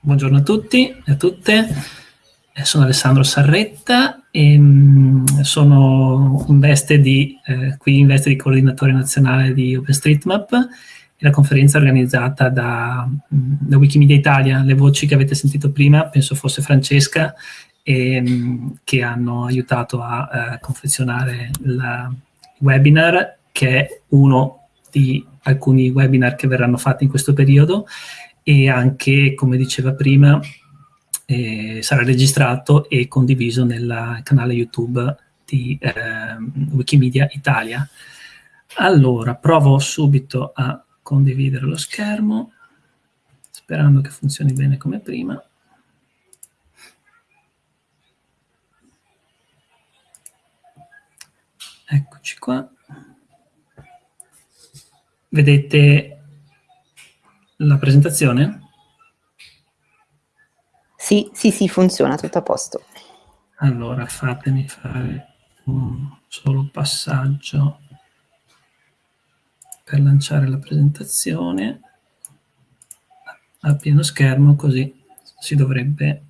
buongiorno a tutti e a tutte. Eh, sono Alessandro Sarretta e mh, mm, sono in veste di, eh, qui in veste di coordinatore nazionale di OpenStreetMap e la conferenza organizzata da, mm, da, Wikimedia Italia. Le voci che avete sentito prima penso fosse Francesca e, mh, mm, che hanno aiutato a, a eh, confezionare il webinar che è uno di alcuni webinar che verranno fatti in questo periodo e anche, come diceva prima, eh, sarà registrato e condiviso nel canale YouTube di eh, Wikimedia Italia. Allora, provo subito a condividere lo schermo, sperando che funzioni bene come prima. Eccoci qua. Vedete la presentazione? Sì, sì, sì, funziona, tutto a posto. Allora, fatemi fare un solo passaggio per lanciare la presentazione a pieno schermo, così si dovrebbe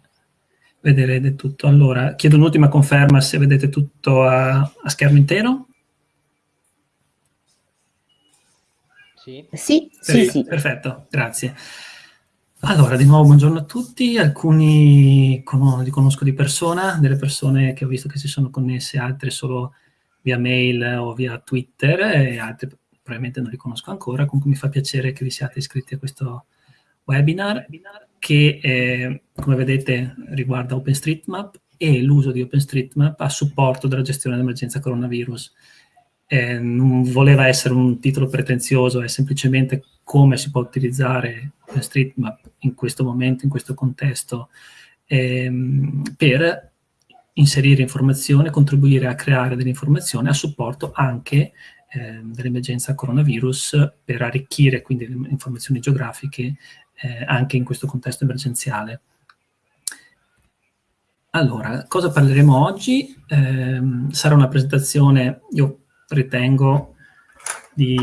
vedere tutto. Allora, chiedo un'ultima conferma se vedete tutto a, a schermo intero. Sì, sì, sì, sì. Perfetto, grazie. Allora, di nuovo buongiorno a tutti. Alcuni con li conosco di persona, delle persone che ho visto che si sono connesse, altre solo via mail o via Twitter e altre probabilmente non li conosco ancora. Comunque mi fa piacere che vi siate iscritti a questo webinar che, eh, come vedete, riguarda OpenStreetMap e l'uso di OpenStreetMap a supporto della gestione dell'emergenza coronavirus eh, non voleva essere un titolo pretenzioso, è semplicemente come si può utilizzare OpenStreetMap in questo momento, in questo contesto, ehm, per inserire informazione, contribuire a creare delle informazioni a supporto anche eh, dell'emergenza coronavirus per arricchire quindi le informazioni geografiche eh, anche in questo contesto emergenziale. Allora, cosa parleremo oggi? Eh, sarà una presentazione, io ritengo di,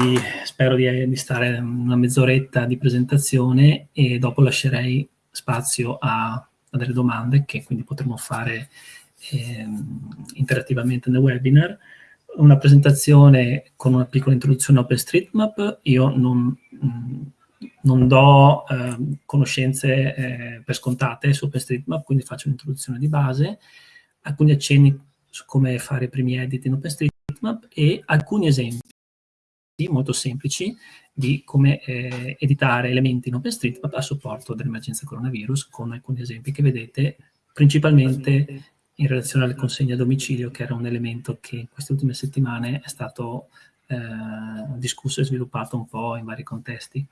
spero di, di stare una mezz'oretta di presentazione e dopo lascerei spazio a, a delle domande che quindi potremo fare eh, interattivamente nel webinar. Una presentazione con una piccola introduzione a OpenStreetMap. Io non, non do eh, conoscenze eh, per scontate su OpenStreetMap, quindi faccio un'introduzione di base, alcuni accenni su come fare i primi edit in OpenStreetMap, Bitmap e alcuni esempi molto semplici di come eh, editare elementi in OpenStreetMap a supporto dell'emergenza coronavirus con alcuni esempi che vedete principalmente in relazione alle consegne a domicilio che era un elemento che in queste ultime settimane è stato eh, discusso e sviluppato un po' in vari contesti.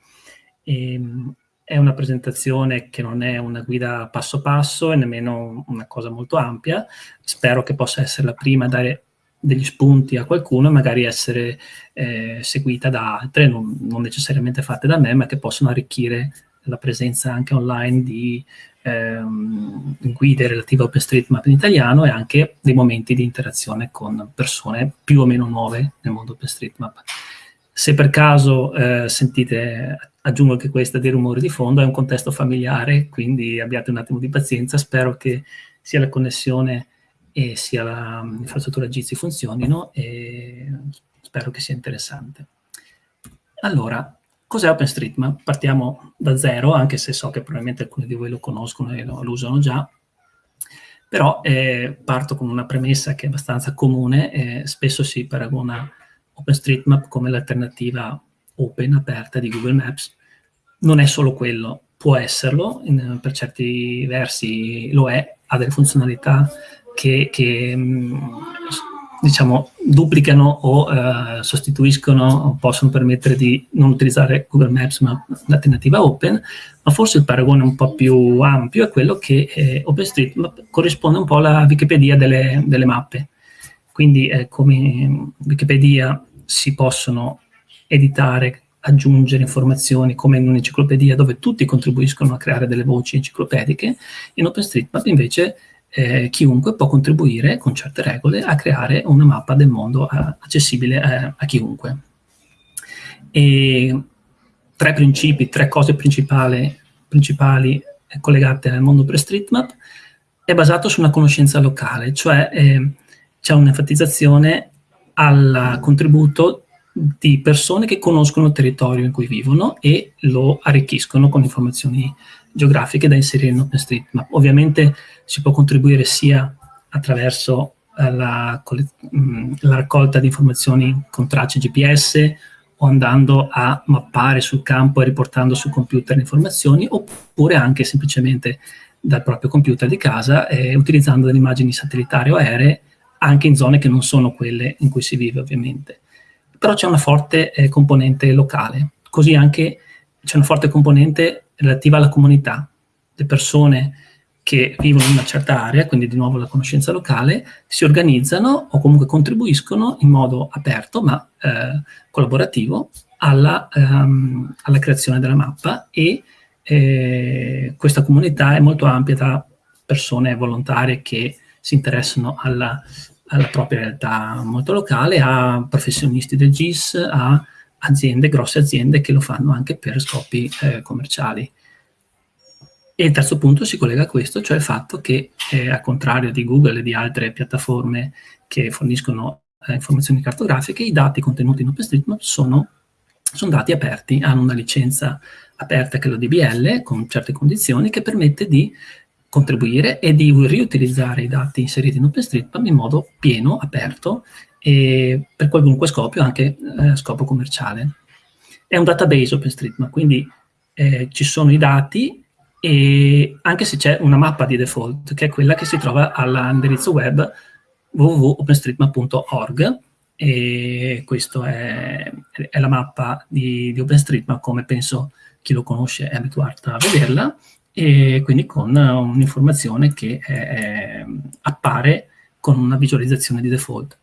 E, ehm, è una presentazione che non è una guida passo passo e nemmeno una cosa molto ampia, spero che possa essere la prima a dare degli spunti a qualcuno e magari essere eh, seguita da altre, non, non, necessariamente fatte da me, ma che possono arricchire la presenza anche online di ehm, guide relative a OpenStreetMap in italiano e anche dei momenti di interazione con persone più o meno nuove nel mondo OpenStreetMap. Se per caso eh, sentite, aggiungo che questa dei rumori di fondo, è un contesto familiare, quindi abbiate un attimo di pazienza, spero che sia la connessione e sia l'infrastruttura Jitsi funzionino e spero che sia interessante. Allora, cos'è OpenStreetMap? Partiamo da zero, anche se so che probabilmente alcuni di voi lo conoscono e lo, lo usano già, però eh, parto con una premessa che è abbastanza comune, eh, spesso si paragona OpenStreetMap come l'alternativa open, aperta di Google Maps, non è solo quello, può esserlo, in, per certi versi lo è, ha delle funzionalità che, che mm, diciamo, duplicano o uh, sostituiscono o possono permettere di non utilizzare Google Maps ma l'alternativa open, ma forse il paragone un po' più ampio è quello che eh, OpenStreetMap corrisponde un po' alla Wikipedia delle, delle mappe. Quindi eh, come Wikipedia si possono editare, aggiungere informazioni come in un'enciclopedia dove tutti contribuiscono a creare delle voci enciclopediche, in OpenStreetMap invece eh, chiunque può contribuire con certe regole a creare una mappa del mondo eh, accessibile a, a chiunque. E tre principi, tre cose principali, principali collegate al mondo per streetmap, è basato su una conoscenza locale, cioè eh, c'è un'enfatizzazione al contributo di persone che conoscono il territorio in cui vivono e lo arricchiscono con informazioni geografiche da inserire in OpenStreetMap. Ovviamente si può contribuire sia attraverso eh, la, mm, la raccolta di informazioni con tracce GPS o andando a mappare sul campo e riportando sul computer le informazioni, oppure anche semplicemente dal proprio computer di casa eh, utilizzando delle immagini satellitari o aeree anche in zone che non sono quelle in cui si vive ovviamente. Però c'è una forte eh, componente locale, così anche c'è una forte componente relativa alla comunità. Le persone che vivono in una certa area, quindi di nuovo la conoscenza locale, si organizzano o comunque contribuiscono in modo aperto ma eh, collaborativo alla, ehm, alla, creazione della mappa e eh, questa comunità è molto ampia tra persone volontarie che si interessano alla, alla propria realtà molto locale, a professionisti del GIS, a aziende, grosse aziende che lo fanno anche per scopi eh, commerciali. E il terzo punto si collega a questo, cioè il fatto che, eh, al contrario di Google e di altre piattaforme che forniscono eh, informazioni cartografiche, i dati contenuti in OpenStreetMap sono, sono dati aperti, hanno una licenza aperta che è la DBL, con certe condizioni, che permette di contribuire e di riutilizzare i dati inseriti in OpenStreetMap in modo pieno, aperto, e per qualunque scopo, anche eh, scopo commerciale. È un database OpenStreetMap, quindi eh, ci sono i dati e anche se c'è una mappa di default, che è quella che si trova all'indirizzo web www.openstreetmap.org e questa è, è, la mappa di, di, OpenStreetMap come penso chi lo conosce è abituato a vederla e quindi con un'informazione che è, appare con una visualizzazione di default.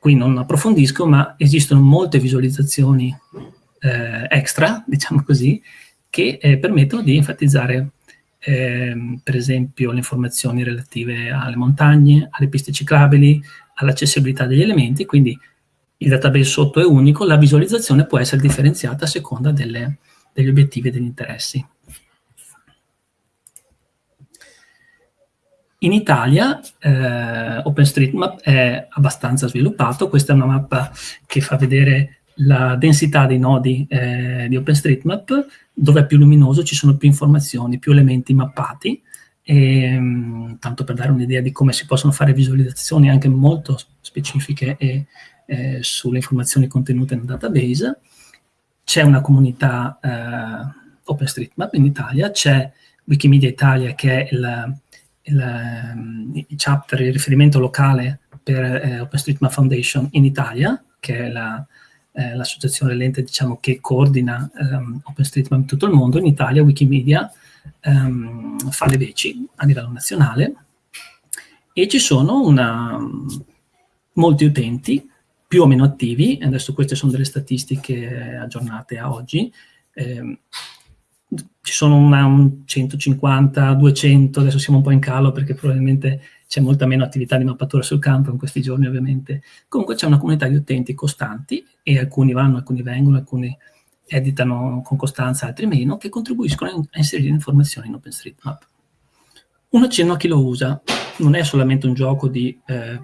Qui non approfondisco, ma esistono molte visualizzazioni eh, extra, diciamo così, che eh, permettono di enfatizzare eh, per esempio le informazioni relative alle montagne, alle piste ciclabili, all'accessibilità degli elementi, quindi il database sotto è unico, la visualizzazione può essere differenziata a seconda delle, degli obiettivi e degli interessi. In Italia eh, OpenStreetMap è abbastanza sviluppato, questa è una mappa che fa vedere la densità dei nodi eh, di OpenStreetMap, dove è più luminoso ci sono più informazioni, più elementi mappati, e, ehm, tanto per dare un'idea di come si possono fare visualizzazioni anche molto specifiche e, eh, sulle informazioni contenute nel database. C'è una comunità eh, OpenStreetMap in Italia, c'è Wikimedia Italia che è il, il, il chapter, il riferimento locale per eh, OpenStreetMap Foundation in Italia, che è la, eh, l'associazione l'ente diciamo, che coordina ehm, OpenStreetMap in tutto il mondo, in Italia Wikimedia ehm, fa le veci a livello nazionale. E ci sono una, molti utenti più o meno attivi, adesso queste sono delle statistiche aggiornate a oggi, eh, ci sono una, un 150, 200, adesso siamo un po' in calo perché probabilmente c'è molta meno attività di mappatura sul campo in questi giorni ovviamente. Comunque c'è una comunità di utenti costanti e alcuni vanno, alcuni vengono, alcuni editano con costanza, altri meno, che contribuiscono a inserire informazioni in OpenStreetMap. Un accenno a chi lo usa, non è solamente un gioco di eh,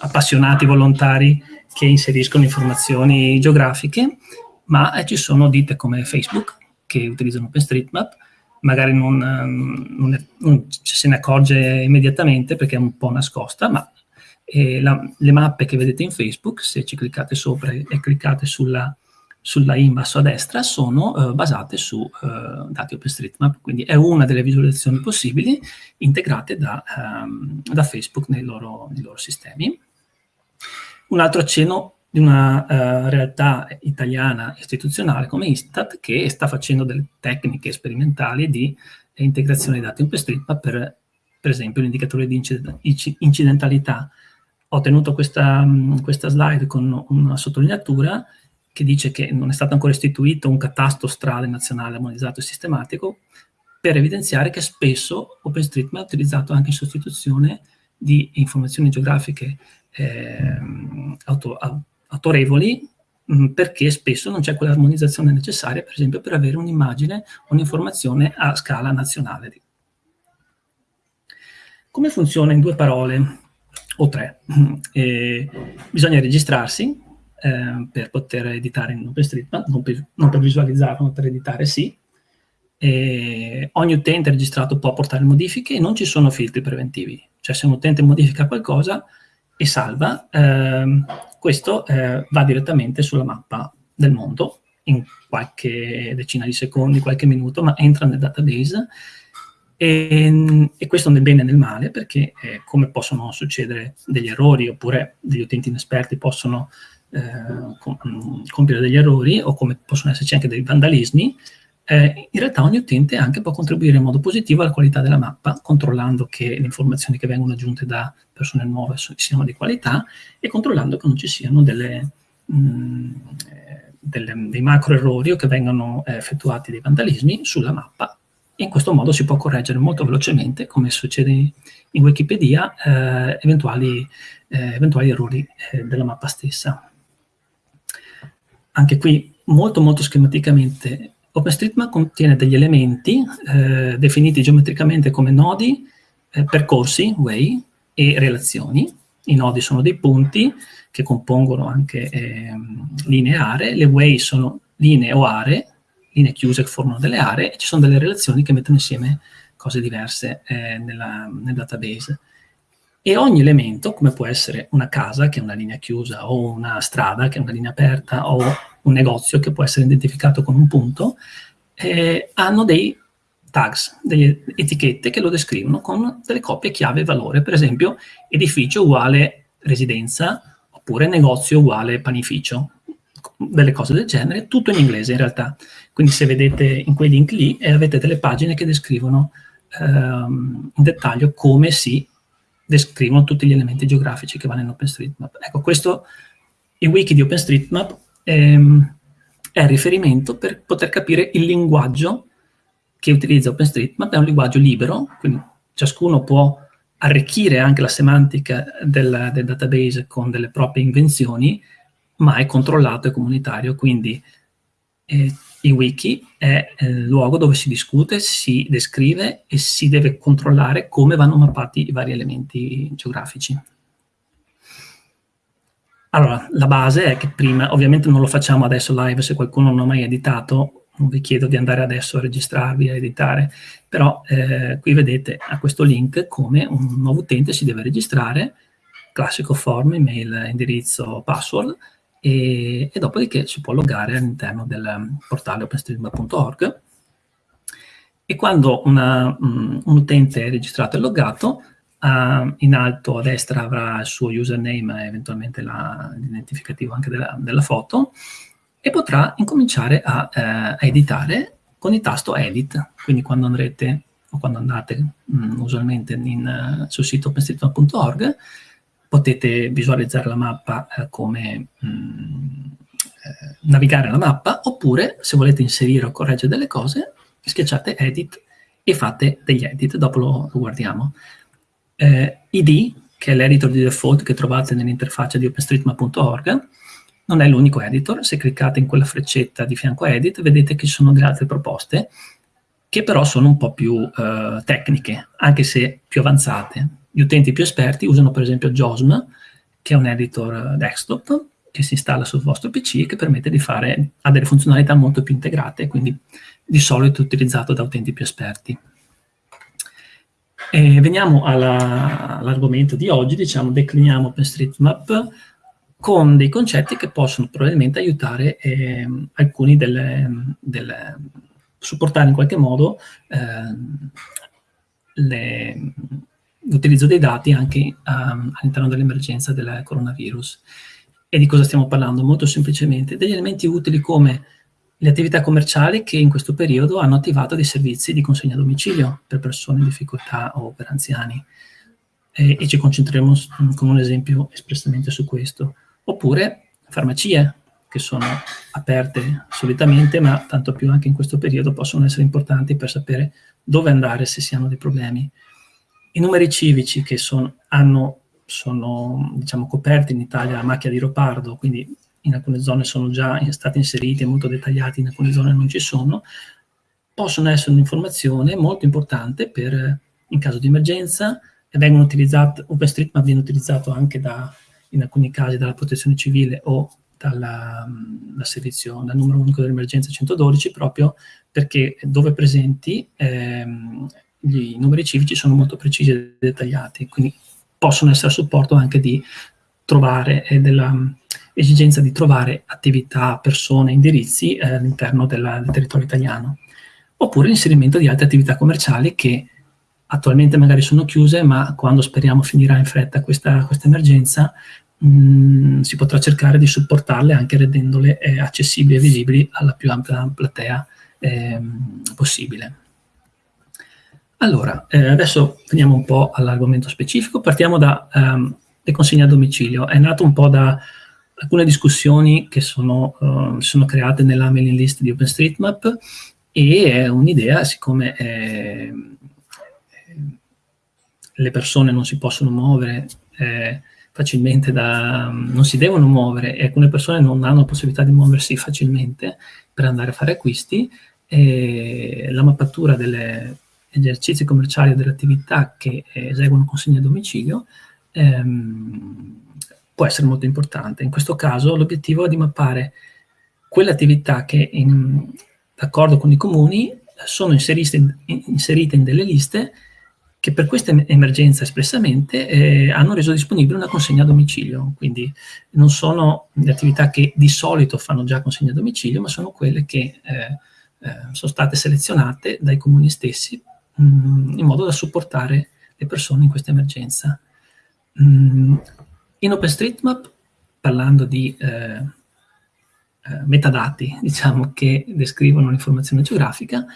appassionati volontari che inseriscono informazioni geografiche, ma eh, ci sono dite come Facebook, che utilizzano OpenStreetMap, magari non, ehm, non, è, non se ne accorge immediatamente perché è un po' nascosta, ma eh, la, le mappe che vedete in Facebook, se ci cliccate sopra e cliccate sulla, sulla in basso a destra, sono eh, basate su eh, dati OpenStreetMap, quindi è una delle visualizzazioni possibili integrate da, ehm, da Facebook nei loro, nei loro sistemi. Un altro accenno di una uh, realtà italiana istituzionale come Istat che sta facendo delle tecniche sperimentali di eh, integrazione dei dati OpenStreetMap per, per esempio l'indicatore di incidentalità. Ho tenuto questa, questa slide con una sottolineatura che dice che non è stato ancora istituito un catasto strade nazionale armonizzato e sistematico per evidenziare che spesso OpenStreetMap è utilizzato anche in sostituzione di informazioni geografiche eh, auto, autorevoli mh, perché spesso non c'è quell'armonizzazione necessaria, per esempio, per avere un'immagine, un'informazione a scala nazionale. come funziona in due parole o tre? Eh, bisogna registrarsi eh, per poter editare in OpenStreetMap, non non per visualizzarlo, ma per editare sì. E ogni utente registrato può portare modifiche e non ci sono filtri preventivi. Cioè se un utente modifica qualcosa e salva, ehm, questo eh, va direttamente sulla mappa del mondo in qualche decina di secondi, qualche minuto, ma entra nel database. E, e questo nel bene e nel male perché eh, come possono succedere degli errori oppure degli utenti inesperti possono eh, compiere degli errori o come possono esserci anche dei vandalismi, eh, in realtà ogni utente anche può contribuire in modo positivo alla qualità della mappa, controllando che le informazioni che vengono aggiunte da persone nuove siano di qualità e controllando che non ci siano delle, mh, mm, delle, dei macro errori o che vengano eh, effettuati dei vandalismi sulla mappa. In questo modo si può correggere molto velocemente, come succede in Wikipedia, eh, eventuali, eh, eventuali, errori eh, della mappa stessa. Anche qui, molto molto schematicamente, OpenStreetMap contiene degli elementi eh, definiti geometricamente come nodi, eh, percorsi, way, e relazioni. I nodi sono dei punti che compongono anche eh, linee aree, le way sono linee o aree, linee chiuse che formano delle aree, e ci sono delle relazioni che mettono insieme cose diverse eh, nella, nel database. E ogni elemento, come può essere una casa che è una linea chiusa, o una strada che è una linea aperta, o un negozio che può essere identificato con un punto, eh, hanno dei tags, delle etichette che lo descrivono con delle coppie chiave valore, per esempio edificio uguale residenza, oppure negozio uguale panificio, delle cose del genere, tutto in inglese in realtà. Quindi se vedete in quei link lì eh, avete delle pagine che descrivono ehm, in dettaglio come si descrivono tutti gli elementi geografici che vanno in OpenStreetMap. Ecco, questo, il wiki di OpenStreetMap ehm, è il riferimento per poter capire il linguaggio che utilizza OpenStreetMap, è un linguaggio libero, quindi ciascuno può arricchire anche la semantica del, del database con delle proprie invenzioni, ma è controllato e comunitario, quindi eh, il wiki è eh, il luogo dove si discute, si descrive e si deve controllare come vanno mappati i vari elementi geografici. Allora, la base è che prima, ovviamente non lo facciamo adesso live se qualcuno non ha mai editato, non vi chiedo di andare adesso a registrarvi, a editare, però eh, qui vedete a questo link come un nuovo utente si deve registrare, classico form, email, indirizzo, password, e, e dopodiché si può loggare all'interno del portale openstreetmap.org e quando una, um, un utente è registrato e loggato, uh, in alto a destra avrà il suo username e eventualmente l'identificativo anche della, della, foto e potrà incominciare a, uh, a, editare con il tasto Edit. Quindi quando andrete o quando andate um, usualmente in, uh, sul sito openstreetmap.org potete visualizzare la mappa eh, come mh, mm, eh, navigare la mappa, oppure se volete inserire o correggere delle cose, schiacciate Edit e fate degli edit, dopo lo, lo guardiamo. Eh, ID, che è l'editor di default che trovate nell'interfaccia di openstreetmap.org, non è l'unico editor, se cliccate in quella freccetta di fianco a Edit vedete che ci sono delle altre proposte che però sono un po' più eh, tecniche, anche se più avanzate. Gli utenti più esperti usano per esempio JOSM, che è un editor desktop, che si installa sul vostro PC e che permette di fare, ha delle funzionalità molto più integrate, quindi di solito utilizzato da utenti più esperti. E veniamo all'argomento all di oggi, diciamo, decliniamo OpenStreetMap con dei concetti che possono probabilmente aiutare eh, alcuni delle, delle, supportare in qualche modo eh, le, l'utilizzo dei dati anche um, all'interno dell'emergenza del coronavirus. E di cosa stiamo parlando? Molto semplicemente degli elementi utili come le attività commerciali che in questo periodo hanno attivato dei servizi di consegna a domicilio per persone in difficoltà o per anziani. E, e ci concentreremo con un esempio espressamente su questo. Oppure farmacie, che sono aperte solitamente, ma tanto più anche in questo periodo possono essere importanti per sapere dove andare se si hanno dei problemi. I numeri civici che son, hanno, sono diciamo, coperti in Italia a macchia di leopardo, quindi in alcune zone sono già stati inseriti e molto dettagliati, in alcune zone non ci sono, possono essere un'informazione molto importante per, in caso di emergenza, vengono utilizzate, OpenStreetMap viene utilizzato anche da, in alcuni casi dalla protezione civile o dalla, dal numero unico dell'emergenza 112, proprio perché dove presenti ehm, i numeri civici sono molto precisi e dettagliati, quindi possono essere a supporto anche di trovare, e dell'esigenza di trovare attività, persone, indirizzi eh, all'interno del territorio italiano. Oppure l'inserimento di altre attività commerciali che attualmente magari sono chiuse, ma quando speriamo finirà in fretta questa, questa emergenza, mh, mm, si potrà cercare di supportarle anche rendendole eh, accessibili e visibili alla più ampia platea eh, possibile. Allora, eh, adesso veniamo un po' all'argomento specifico, partiamo dalle ehm, consegne a domicilio. È nato un po' da alcune discussioni che sono, uh, sono create nella mailing list di OpenStreetMap e è un'idea, siccome eh, le persone non si possono muovere eh, facilmente, da, non si devono muovere e alcune persone non hanno la possibilità di muoversi facilmente per andare a fare acquisti, la mappatura delle esercizi commerciali e delle attività che eseguono consegne a domicilio ehm, può essere molto importante. In questo caso l'obiettivo è di mappare quelle attività che, d'accordo con i comuni, sono inserite in, inserite in delle liste che per questa emergenza espressamente eh, hanno reso disponibile una consegna a domicilio, quindi non sono le attività che di solito fanno già consegna a domicilio, ma sono quelle che eh, eh, sono state selezionate dai comuni stessi in modo da supportare le persone in questa emergenza. Mm, in OpenStreetMap, parlando di eh, eh, metadati, diciamo, che descrivono l'informazione geografica,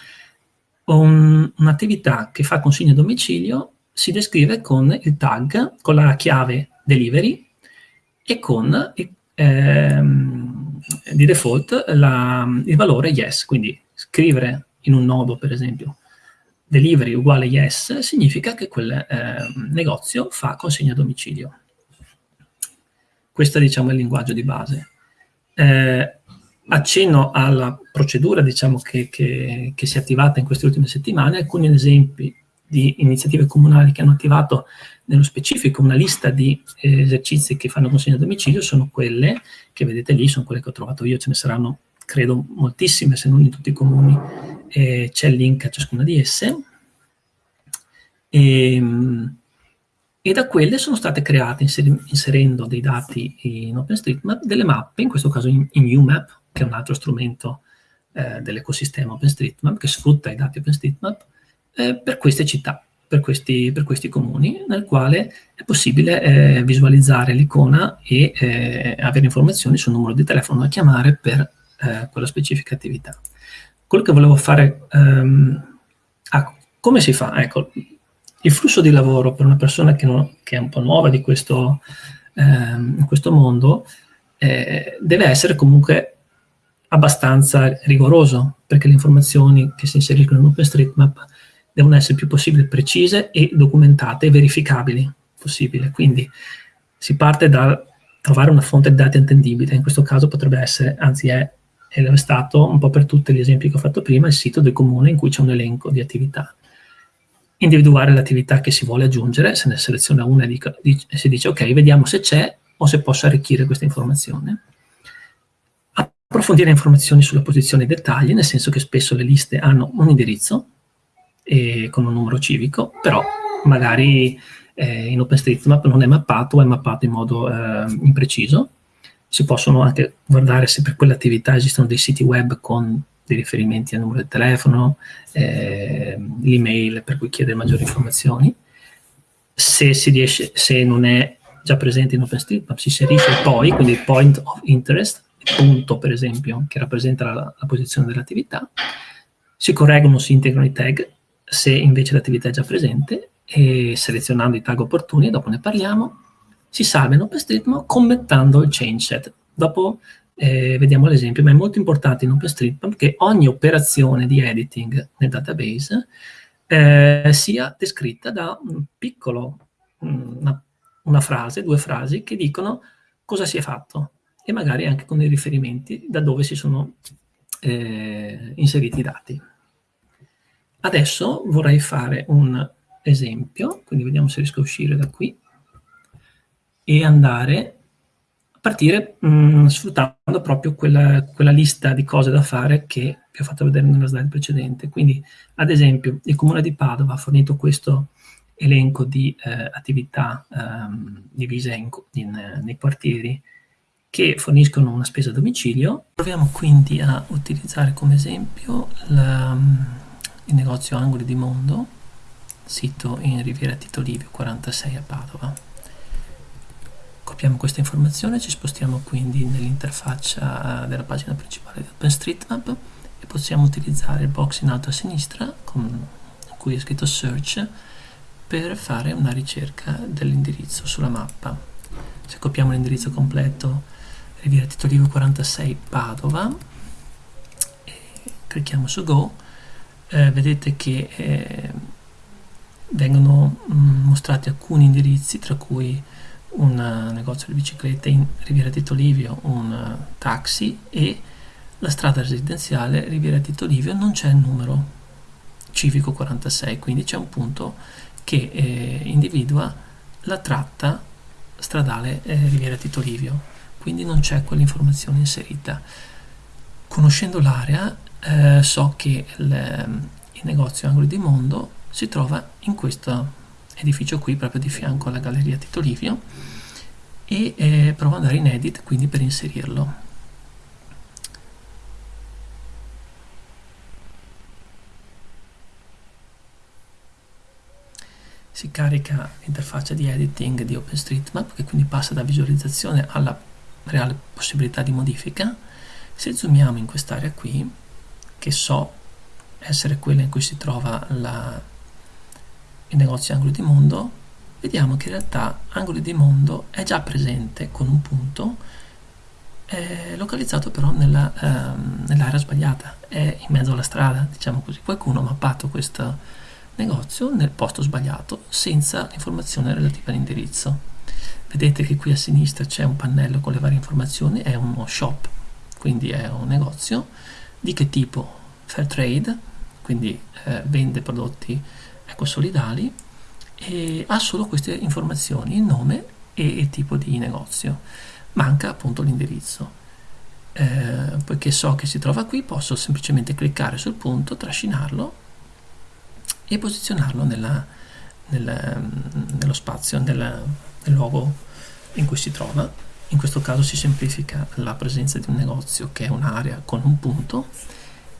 un, un'attività che fa consegna a domicilio si descrive con il tag, con la chiave delivery e con ehm, di default la, il valore yes, quindi scrivere in un nodo per esempio delivery uguale yes significa che quel eh, negozio fa consegna a domicilio. Questo diciamo, è il linguaggio di base. Eh, accenno alla procedura diciamo, che, che, che, si è attivata in queste ultime settimane, alcuni esempi di iniziative comunali che hanno attivato nello specifico una lista di eh, esercizi che fanno consegna a domicilio sono quelle che vedete lì, sono quelle che ho trovato io, ce ne saranno credo moltissime se non in tutti i comuni eh, c'è il link a ciascuna di esse, e, ehm, e da quelle sono state create, inserendo dei dati in OpenStreetMap, delle mappe, in questo caso in, in UMAP, che è un altro strumento eh, dell'ecosistema OpenStreetMap, che sfrutta i dati OpenStreetMap, eh, per queste città, per questi, per questi, comuni, nel quale è possibile eh, visualizzare l'icona e eh, avere informazioni sul numero di telefono da chiamare per eh, quella specifica attività. Quello che volevo fare, um, ah, come si fa? Ecco, il flusso di lavoro per una persona che, non, che è un po' nuova di questo, ehm, questo mondo eh, deve essere comunque abbastanza rigoroso, perché le informazioni che si inseriscono in OpenStreetMap devono essere il più possibile precise e documentate e verificabili possibile. Quindi si parte da trovare una fonte di dati attendibile, in questo caso potrebbe essere, anzi è è stato un po' per tutti gli esempi che ho fatto prima il sito del comune in cui c'è un elenco di attività. Individuare l'attività che si vuole aggiungere, se ne seleziona una e, si dice ok, vediamo se c'è o se posso arricchire questa informazione. Approfondire informazioni sulla posizione e dettagli, nel senso che spesso le liste hanno un indirizzo e, con un numero civico, però magari eh, in OpenStreetMap non è mappato o è mappato in modo eh, impreciso si possono anche guardare se per quell'attività esistono dei siti web con dei riferimenti al numero del telefono, eh, l'email per cui chiedere maggiori informazioni. Se, si riesce, se non è già presente in OpenStreetMap si inserisce poi, quindi il point of interest, punto per esempio che rappresenta la, la posizione dell'attività, si correggono, si integrano i tag se invece l'attività è già presente e selezionando i tag opportuni, dopo ne parliamo, si salva in OpenStreetMap commentando il change set. Dopo eh, vediamo l'esempio, ma è molto importante in OpenStreetMap che ogni operazione di editing nel database eh, sia descritta da un piccolo, una, una frase, due frasi che dicono cosa si è fatto e magari anche con dei riferimenti da dove si sono eh, inseriti i dati. Adesso vorrei fare un esempio, quindi vediamo se riesco a uscire da qui, e andare a partire mh, mm, sfruttando proprio quella, quella, lista di cose da fare che vi ho fatto vedere nella slide precedente. Quindi, ad esempio, il Comune di Padova ha fornito questo elenco di eh, attività ehm, divise in, in, eh, nei quartieri che forniscono una spesa a domicilio. Proviamo quindi a utilizzare come esempio la, il negozio Angoli di Mondo, sito in Riviera Tito Livio 46 a Padova. Copiamo questa informazione, ci spostiamo quindi nell'interfaccia della pagina principale di OpenStreetMap e possiamo utilizzare il box in alto a sinistra con cui è scritto Search per fare una ricerca dell'indirizzo sulla mappa. Se copiamo l'indirizzo completo Riviera Tito Livio 46 Padova e clicchiamo su Go, eh, vedete che eh, vengono mm, mostrati alcuni indirizzi tra cui un uh, negozio di biciclette in Riviera Tito Livio, un uh, taxi e la strada residenziale Riviera Tito Livio non c'è il numero civico 46, quindi c'è un punto che eh, individua la tratta stradale eh, Riviera Tito Livio, quindi non c'è quell'informazione inserita. Conoscendo l'area eh, so che il, il negozio Angoli di Mondo si trova in questo edificio qui proprio di fianco alla galleria Tito Livio. E eh, provo ad andare in edit quindi per inserirlo. Si carica l'interfaccia di editing di OpenStreetMap che quindi passa da visualizzazione alla reale possibilità di modifica. Se zoomiamo in quest'area qui che so essere quella in cui si trova la, il negozio Angoli di Mondo, vediamo che in realtà Angoli di Mondo è già presente con un punto, è localizzato però nella, ehm, nell'area sbagliata, è in mezzo alla strada, diciamo così. Qualcuno ha mappato questo negozio nel posto sbagliato senza l'informazione relativa all'indirizzo. Vedete che qui a sinistra c'è un pannello con le varie informazioni, è uno shop, quindi è un negozio. Di che tipo? Fair trade, quindi eh, vende prodotti ecosolidali e ha solo queste informazioni, il nome e il tipo di negozio. Manca appunto l'indirizzo. Eh, poiché so che si trova qui, posso semplicemente cliccare sul punto, trascinarlo e posizionarlo nella, nella, nello spazio, nella, nel luogo in cui si trova. In questo caso si semplifica la presenza di un negozio che è un'area con un punto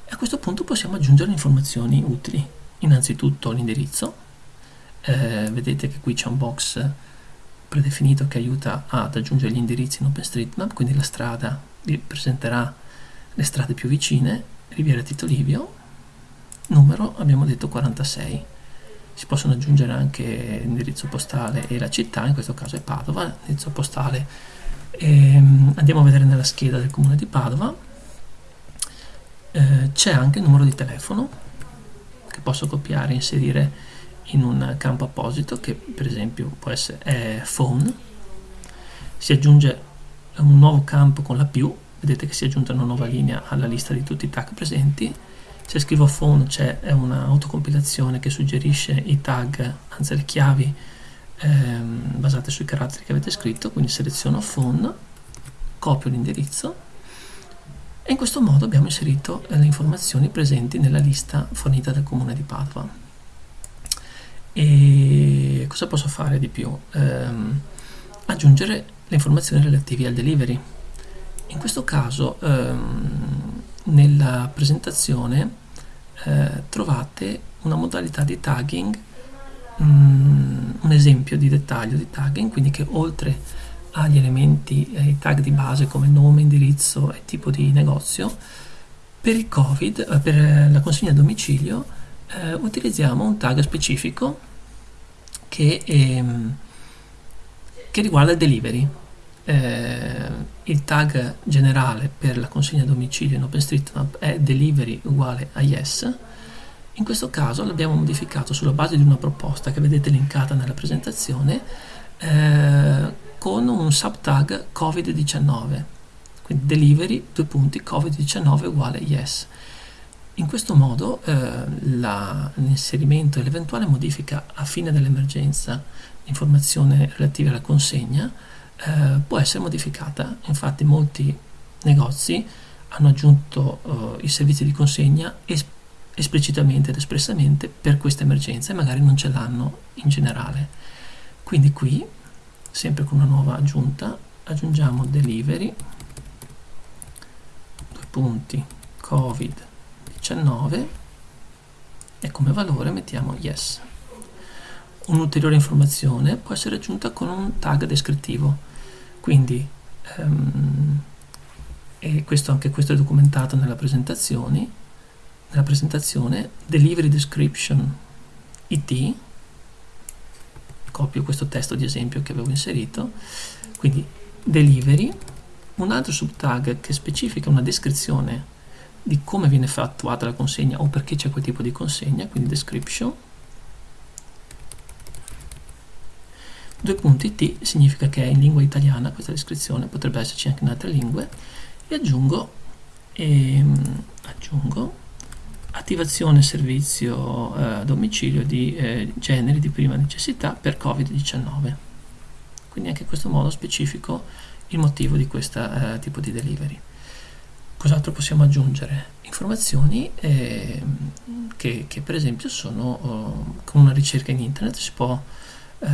e a questo punto possiamo aggiungere informazioni utili innanzitutto l'indirizzo. Eh, vedete che qui c'è un box predefinito che aiuta ad aggiungere gli indirizzi in OpenStreetMap quindi la strada vi presenterà le strade più vicine Riviera Tito Livio numero abbiamo detto 46 si possono aggiungere anche l'indirizzo postale e la città in questo caso è Padova l'indirizzo postale. Ehm, andiamo a vedere nella scheda del comune di Padova. Eh, c'è anche il numero di telefono che posso copiare e inserire in un campo apposito che per esempio può essere phone. Si aggiunge un nuovo campo con la più vedete che si è aggiunta una nuova linea alla lista di tutti i tag presenti. Se scrivo phone c'è un'autocompilazione che suggerisce i tag anzi le chiavi ehm, basate sui caratteri che avete scritto quindi seleziono phone copio l'indirizzo e in questo modo abbiamo inserito le informazioni presenti nella lista fornita dal comune di Padova. E cosa posso fare di più? Ehm, aggiungere le informazioni relative al delivery. In questo caso ehm, nella presentazione eh, trovate una modalità di tagging, mm, un esempio di dettaglio di tagging, quindi che oltre agli elementi, ai tag di base come nome, indirizzo e tipo di negozio, per il Covid, eh, per la consegna a domicilio, eh, utilizziamo un tag specifico che, ehm, che riguarda il delivery. Eh, il tag generale per la consegna a domicilio in OpenStreetMap è delivery uguale a yes. In questo caso l'abbiamo modificato sulla base di una proposta che vedete linkata nella presentazione eh, con un subtag covid-19 quindi delivery due punti covid-19 uguale yes In questo modo eh, l'inserimento e l'eventuale modifica a fine dell'emergenza di informazione relativa alla consegna eh, può essere modificata. Infatti molti negozi hanno aggiunto eh, i servizi di consegna es esplicitamente ed espressamente per questa emergenza e magari non ce l'hanno in generale. Quindi qui, sempre con una nuova aggiunta, aggiungiamo delivery, due punti, covid 19 e come valore mettiamo yes. Un'ulteriore informazione può essere aggiunta con un tag descrittivo, quindi um, e questo, anche questo è documentato nella presentazione, nella presentazione delivery description it copio questo testo di esempio che avevo inserito quindi delivery un altro subtag che specifica una descrizione di come viene attuata la consegna o perché c'è quel tipo di consegna, quindi description. Due punti T significa che è in lingua italiana questa descrizione, potrebbe esserci anche in altre lingue, e aggiungo, ehm, aggiungo attivazione servizio eh, domicilio di eh, generi di prima necessità per Covid-19. Quindi anche in questo modo specifico il motivo di questo eh, tipo di delivery. Cos'altro possiamo aggiungere? Informazioni eh, che, che, per esempio sono oh, con una ricerca in internet si può eh,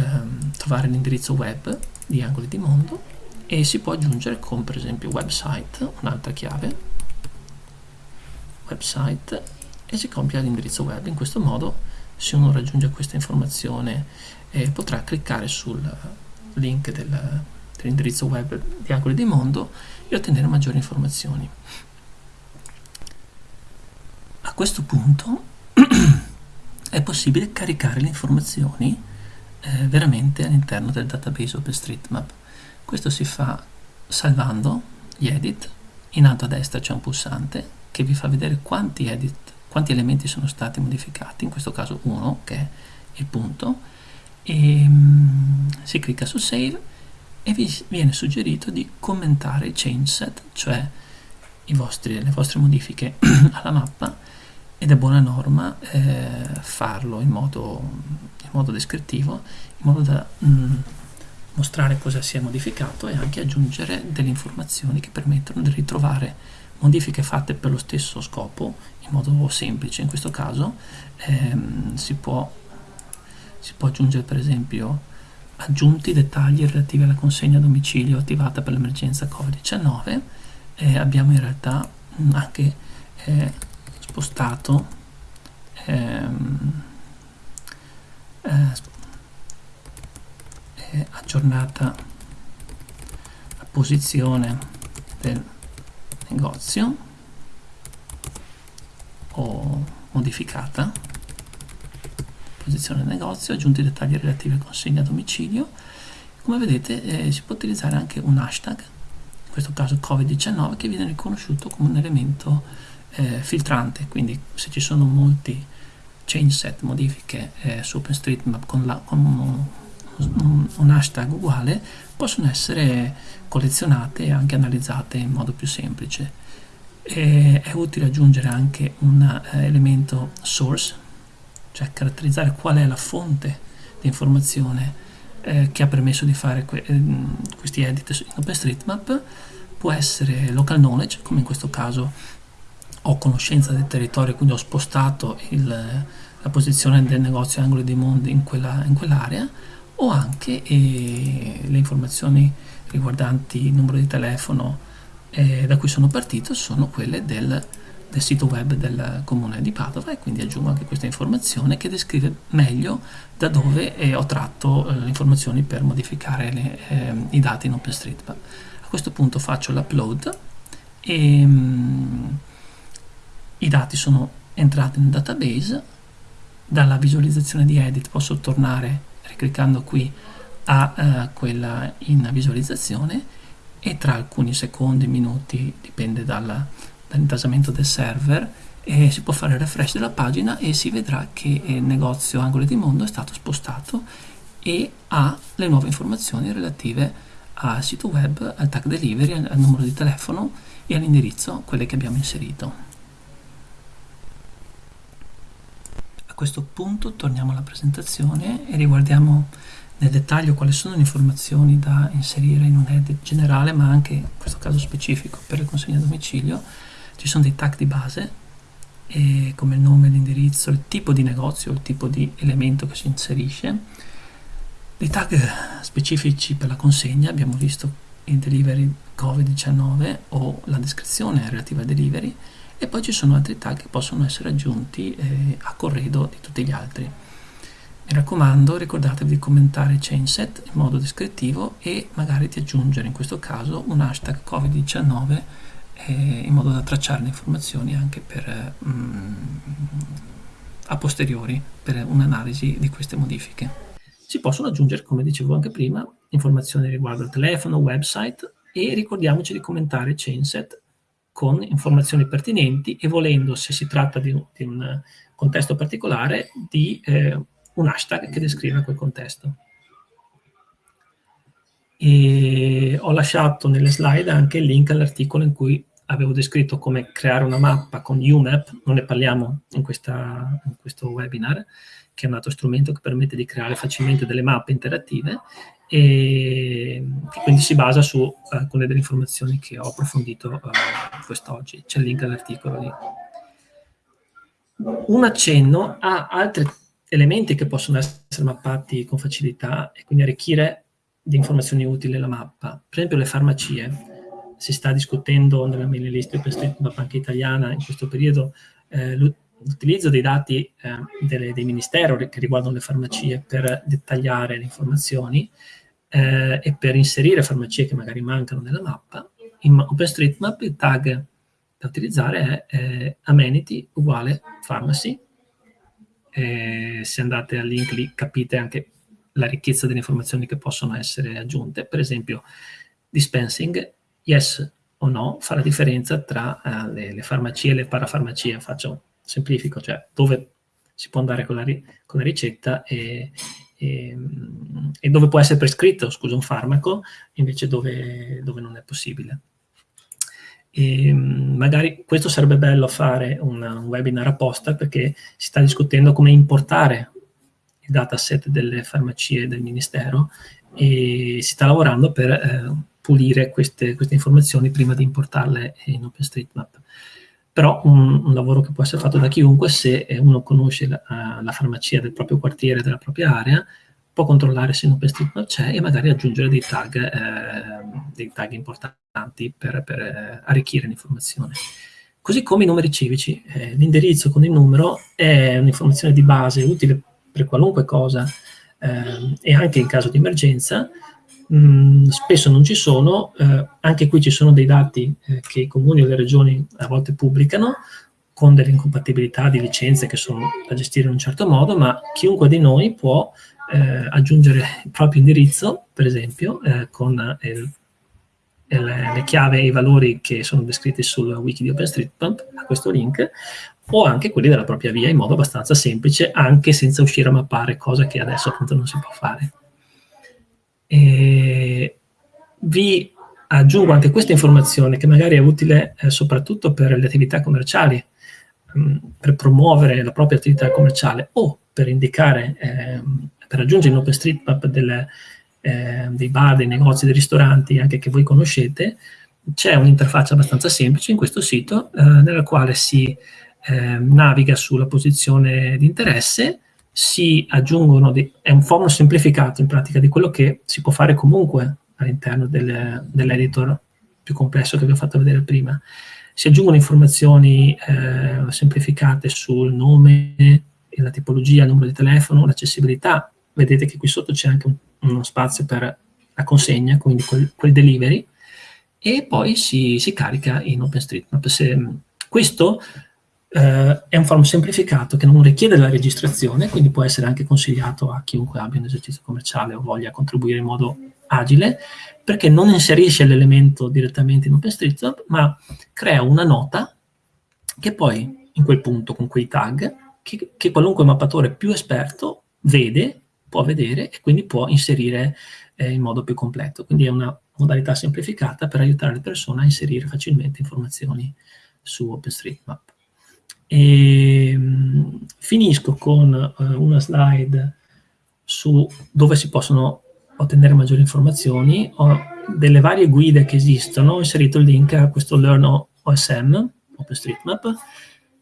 trovare l'indirizzo web di Angoli di Mondo e si può aggiungere con per esempio website, un'altra chiave, website e si compia l'indirizzo web. In questo modo se uno raggiunge questa informazione eh, potrà cliccare sul link del, dell'indirizzo web di Angoli di Mondo e ottenere maggiori informazioni. A questo punto è possibile caricare le informazioni eh, veramente all'interno del database OpenStreetMap. Questo si fa salvando gli edit, in alto a destra c'è un pulsante che vi fa vedere quanti edit, quanti elementi sono stati modificati, in questo caso uno che è il punto, e si clicca su Save e vi viene suggerito di commentare i change set, cioè vostri, le vostre modifiche alla mappa ed è buona norma eh, farlo in modo, in modo, descrittivo, in modo da mm, mostrare cosa si è modificato e anche aggiungere delle informazioni che permettono di ritrovare modifiche fatte per lo stesso scopo in modo semplice. In questo caso ehm, si, può, si può aggiungere per esempio aggiunti dettagli relativi alla consegna a domicilio attivata per l'emergenza Covid-19 eh, abbiamo in realtà mm, anche eh, spostato ehm, eh, aggiornata la posizione del negozio o modificata posizione negozio, aggiunti i dettagli relativi a consegna a domicilio. Come vedete eh, si può utilizzare anche un hashtag, in questo caso Covid-19, che viene riconosciuto come un elemento eh, filtrante, quindi se ci sono molti change set, modifiche eh, su OpenStreetMap con, la, con un, un, hashtag uguale, possono essere collezionate e anche analizzate in modo più semplice. E è utile aggiungere anche un eh, elemento source cioè caratterizzare qual è la fonte di informazione eh, che ha permesso di fare que eh, questi edit in OpenStreetMap. Può essere local knowledge, come in questo caso ho conoscenza del territorio, quindi ho spostato il, la posizione del negozio Angoli di Mondo in, quella, in quell'area, o anche eh, le informazioni riguardanti il numero di telefono eh, da cui sono partito sono quelle del del sito web del comune di Padova e quindi aggiungo anche questa informazione che descrive meglio da dove eh, ho tratto eh, le informazioni per modificare le, eh, i dati in OpenStreetMap. A questo punto faccio l'upload e mh, mm, i dati sono entrati nel database, dalla visualizzazione di edit posso tornare ricliccando qui a uh, quella in visualizzazione e tra alcuni secondi, minuti, dipende dalla, dall'intasamento del server e si può fare refresh della pagina e si vedrà che il negozio Angoli di Mondo è stato spostato e ha le nuove informazioni relative al sito web, al tag delivery, al numero di telefono e all'indirizzo, quelle che abbiamo inserito. questo punto torniamo alla presentazione e riguardiamo nel dettaglio quali sono le informazioni da inserire in un head generale, ma anche in questo caso specifico per il consegno a domicilio. Ci sono dei tag di base, come il nome, l'indirizzo, il tipo di negozio, il tipo di elemento che si inserisce. Dei tag specifici per la consegna, abbiamo visto il delivery Covid-19 o la descrizione relativa al delivery, e poi ci sono altri tag che possono essere aggiunti eh, a corredo di tutti gli altri. Mi raccomando, ricordatevi di commentare chainset in modo descrittivo e magari di aggiungere in questo caso un hashtag Covid-19 eh, in modo da tracciare le informazioni anche per, mm, a posteriori per un'analisi di queste modifiche. Si possono aggiungere, come dicevo anche prima, informazioni riguardo al telefono, website e ricordiamoci di commentare chainset con informazioni pertinenti e volendo, se si tratta di, di un contesto particolare, di eh, un hashtag che descrive quel contesto. E ho lasciato nelle slide anche il link all'articolo in cui avevo descritto come creare una mappa con UMAP, non ne parliamo in, questa, in questo webinar, che è un altro strumento che permette di creare facilmente delle mappe interattive e quindi si basa su alcune delle informazioni che ho approfondito uh, quest'oggi. C'è il link all'articolo lì. Un accenno a altri elementi che possono essere mappati con facilità e quindi arricchire di informazioni utili la mappa. Per esempio le farmacie. Si sta discutendo nella mailing list OpenStreetMap anche italiana in questo periodo eh, l'utilizzo dei dati eh, delle, dei ministeri che riguardano le farmacie per dettagliare le informazioni eh, e per inserire farmacie che magari mancano nella mappa, in OpenStreetMap il tag da utilizzare è amenity uguale pharmacy. Eh, se andate al link lì capite anche la ricchezza delle informazioni che possono essere aggiunte. Per esempio, dispensing, yes o no, fa la differenza tra uh, le, le, farmacie e le parafarmacie. Faccio semplifico, cioè dove si può andare con la, con la ricetta e, e, e, dove può essere prescritto, scusa, un farmaco, invece dove, dove non è possibile. E ehm, magari questo sarebbe bello fare un, un webinar apposta perché si sta discutendo come importare il dataset delle farmacie del Ministero e si sta lavorando per eh, pulire queste, queste, informazioni prima di importarle in OpenStreetMap. Però un, un, lavoro che può essere fatto da chiunque se uno conosce la, la farmacia del proprio quartiere, della propria area, può controllare se in OpenStreetMap c'è e magari aggiungere dei tag, eh, dei tag importanti per, per eh, arricchire l'informazione. Così come i numeri civici. Eh, L'indirizzo con il numero è un'informazione di base utile per qualunque cosa eh, e anche in caso di emergenza, mh, mm, spesso non ci sono, eh, anche qui ci sono dei dati eh, che i comuni o le regioni a volte pubblicano con delle incompatibilità di licenze che sono da gestire in un certo modo, ma chiunque di noi può eh, aggiungere il proprio indirizzo, per esempio, eh, con il, il, le chiavi e i valori che sono descritti sul wiki di OpenStreetMap, a questo link, o anche quelli della propria via in modo abbastanza semplice, anche senza uscire a mappare, cosa che adesso appunto non si può fare. E vi aggiungo anche questa informazione che magari è utile eh, soprattutto per le attività commerciali, mh, mm, per promuovere la propria attività commerciale o per indicare, eh, per aggiungere in OpenStreetMap delle, eh, dei bar, dei negozi, dei ristoranti anche che voi conoscete, c'è un'interfaccia abbastanza semplice in questo sito eh, nella quale si eh, naviga sulla posizione di interesse si aggiungono, dei, è un form semplificato in pratica di quello che si può fare comunque all'interno del, dell'editor più complesso che vi ho fatto vedere prima. Si aggiungono informazioni eh, semplificate sul nome, la tipologia, il numero di telefono, l'accessibilità. Vedete che qui sotto c'è anche un, uno spazio per la consegna, quindi quel, quel delivery, e poi si, si carica in OpenStreetMap. Se, questo eh, è un form semplificato che non richiede la registrazione, quindi può essere anche consigliato a chiunque abbia un esercizio commerciale o voglia contribuire in modo agile, perché non inserisce l'elemento direttamente in OpenStreetMap, ma crea una nota che poi in quel punto con quei tag, che, che qualunque mappatore più esperto vede, può vedere e quindi può inserire eh, in modo più completo. Quindi è una modalità semplificata per aiutare le persone a inserire facilmente informazioni su OpenStreetMap. E, ehm, finisco con eh, una slide su dove si possono ottenere maggiori informazioni. Ho delle varie guide che esistono, ho inserito il link a questo Learn OSM, OpenStreetMap,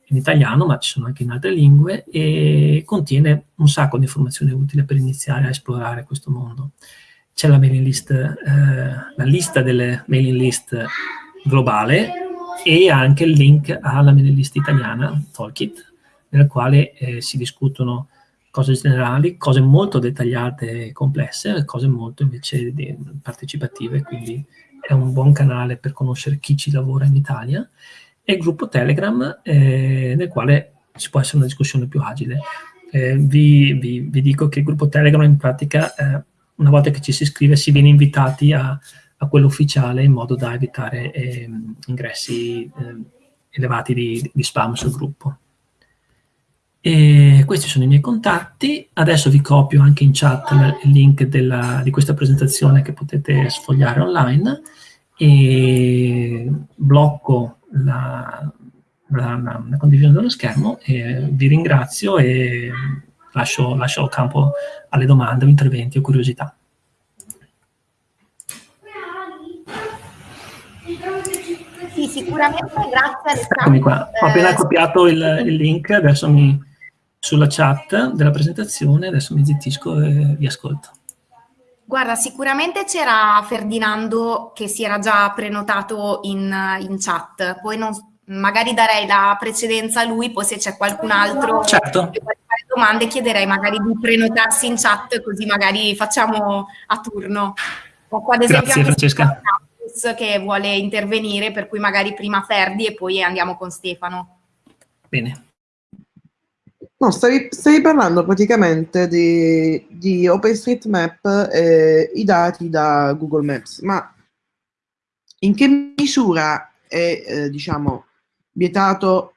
in italiano, ma ci sono anche in altre lingue, e contiene un sacco di informazioni utili per iniziare a esplorare questo mondo. C'è la mailing list, eh, la lista delle mailing list globale e anche il link alla mailing list italiana, Tolkit, nel quale eh, si discutono cose generali, cose molto dettagliate e complesse, cose molto invece partecipative, quindi è un buon canale per conoscere chi ci lavora in Italia e il gruppo Telegram eh, nel quale ci può essere una discussione più agile. Eh, vi, vi, vi, dico che il gruppo Telegram in pratica, eh, una volta che ci si iscrive, si viene invitati a, a quello ufficiale in modo da evitare ehm, ingressi ehm, elevati di, di spam sul gruppo. E questi sono i miei contatti, adesso vi copio anche in chat il link della, di questa presentazione che potete sfogliare online e blocco la, la, la, condivisione dello schermo e vi ringrazio e lascio, lascio campo alle domande o interventi o curiosità. Sì, sicuramente, grazie Alessandro. Eccomi qua, ho appena copiato il, il link, adesso mi, sulla chat della presentazione, adesso mi zittisco e vi ascolto. Guarda, sicuramente c'era Ferdinando che si era già prenotato in, in chat, poi non, magari darei la precedenza a lui, poi se c'è qualcun altro certo. che vuole fare domande chiederei magari di prenotarsi in chat così magari facciamo a turno. Ho qua ad esempio Grazie Francesca. che vuole intervenire, per cui magari prima Ferdi e poi andiamo con Stefano. Bene. No, stavi, stavi parlando praticamente di, di OpenStreetMap e i dati da Google Maps, ma in che misura è, eh, diciamo, vietato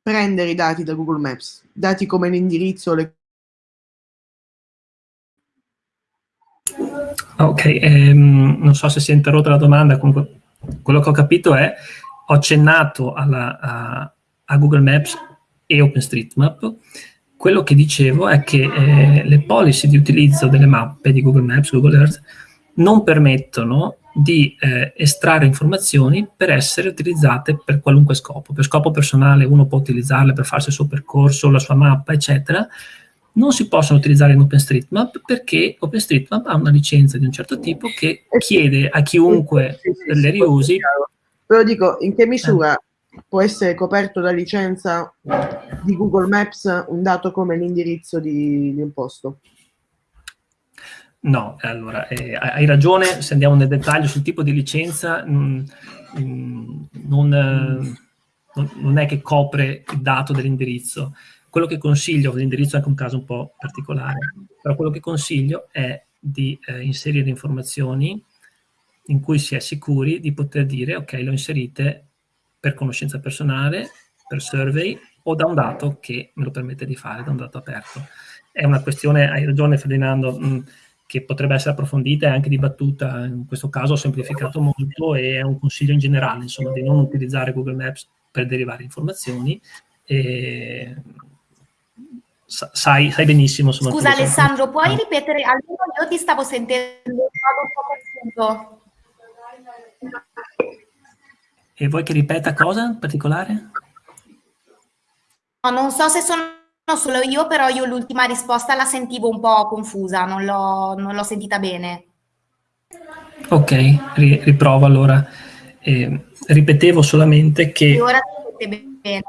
prendere i dati da Google Maps? Dati come l'indirizzo, le Ok, ehm, non so se si è interrotta la domanda, comunque quello che ho capito è, ho accennato alla, a, a Google Maps e OpenStreetMap, quello che dicevo è che eh, le policy di utilizzo delle mappe di Google Maps, Google Earth, non permettono di eh, estrarre informazioni per essere utilizzate per qualunque scopo. Per scopo personale uno può utilizzarle per farsi il suo percorso, la sua mappa, eccetera. Non si possono utilizzare in OpenStreetMap perché OpenStreetMap ha una licenza di un certo tipo che chiede a chiunque sì, sì, sì, le riusi. Però dico, in che misura eh può essere coperto da licenza di Google Maps un dato come l'indirizzo di, di un posto? No, allora, eh, hai ragione, se andiamo nel dettaglio sul tipo di licenza, mh, mm, non, eh, non, è che copre il dato dell'indirizzo. Quello che consiglio, l'indirizzo è anche un caso un po' particolare, però quello che consiglio è di eh, inserire informazioni in cui si è sicuri di poter dire ok, lo inserite per conoscenza personale, per survey o da un dato che me lo permette di fare, da un dato aperto. È una questione, hai ragione Ferdinando, mh, che potrebbe essere approfondita e anche dibattuta, in questo caso ho semplificato molto e è un consiglio in generale, insomma, di non utilizzare Google Maps per derivare informazioni e sai, sai benissimo. Insomma, Scusa Alessandro, puoi ripetere? Almeno io ti stavo sentendo un po' E vuoi che ripeta cosa in particolare? No, non so se sono solo io, però io l'ultima risposta la sentivo un po' confusa, non l'ho sentita bene. Ok, ri, riprovo allora. Eh, ripetevo solamente che... Ora bene.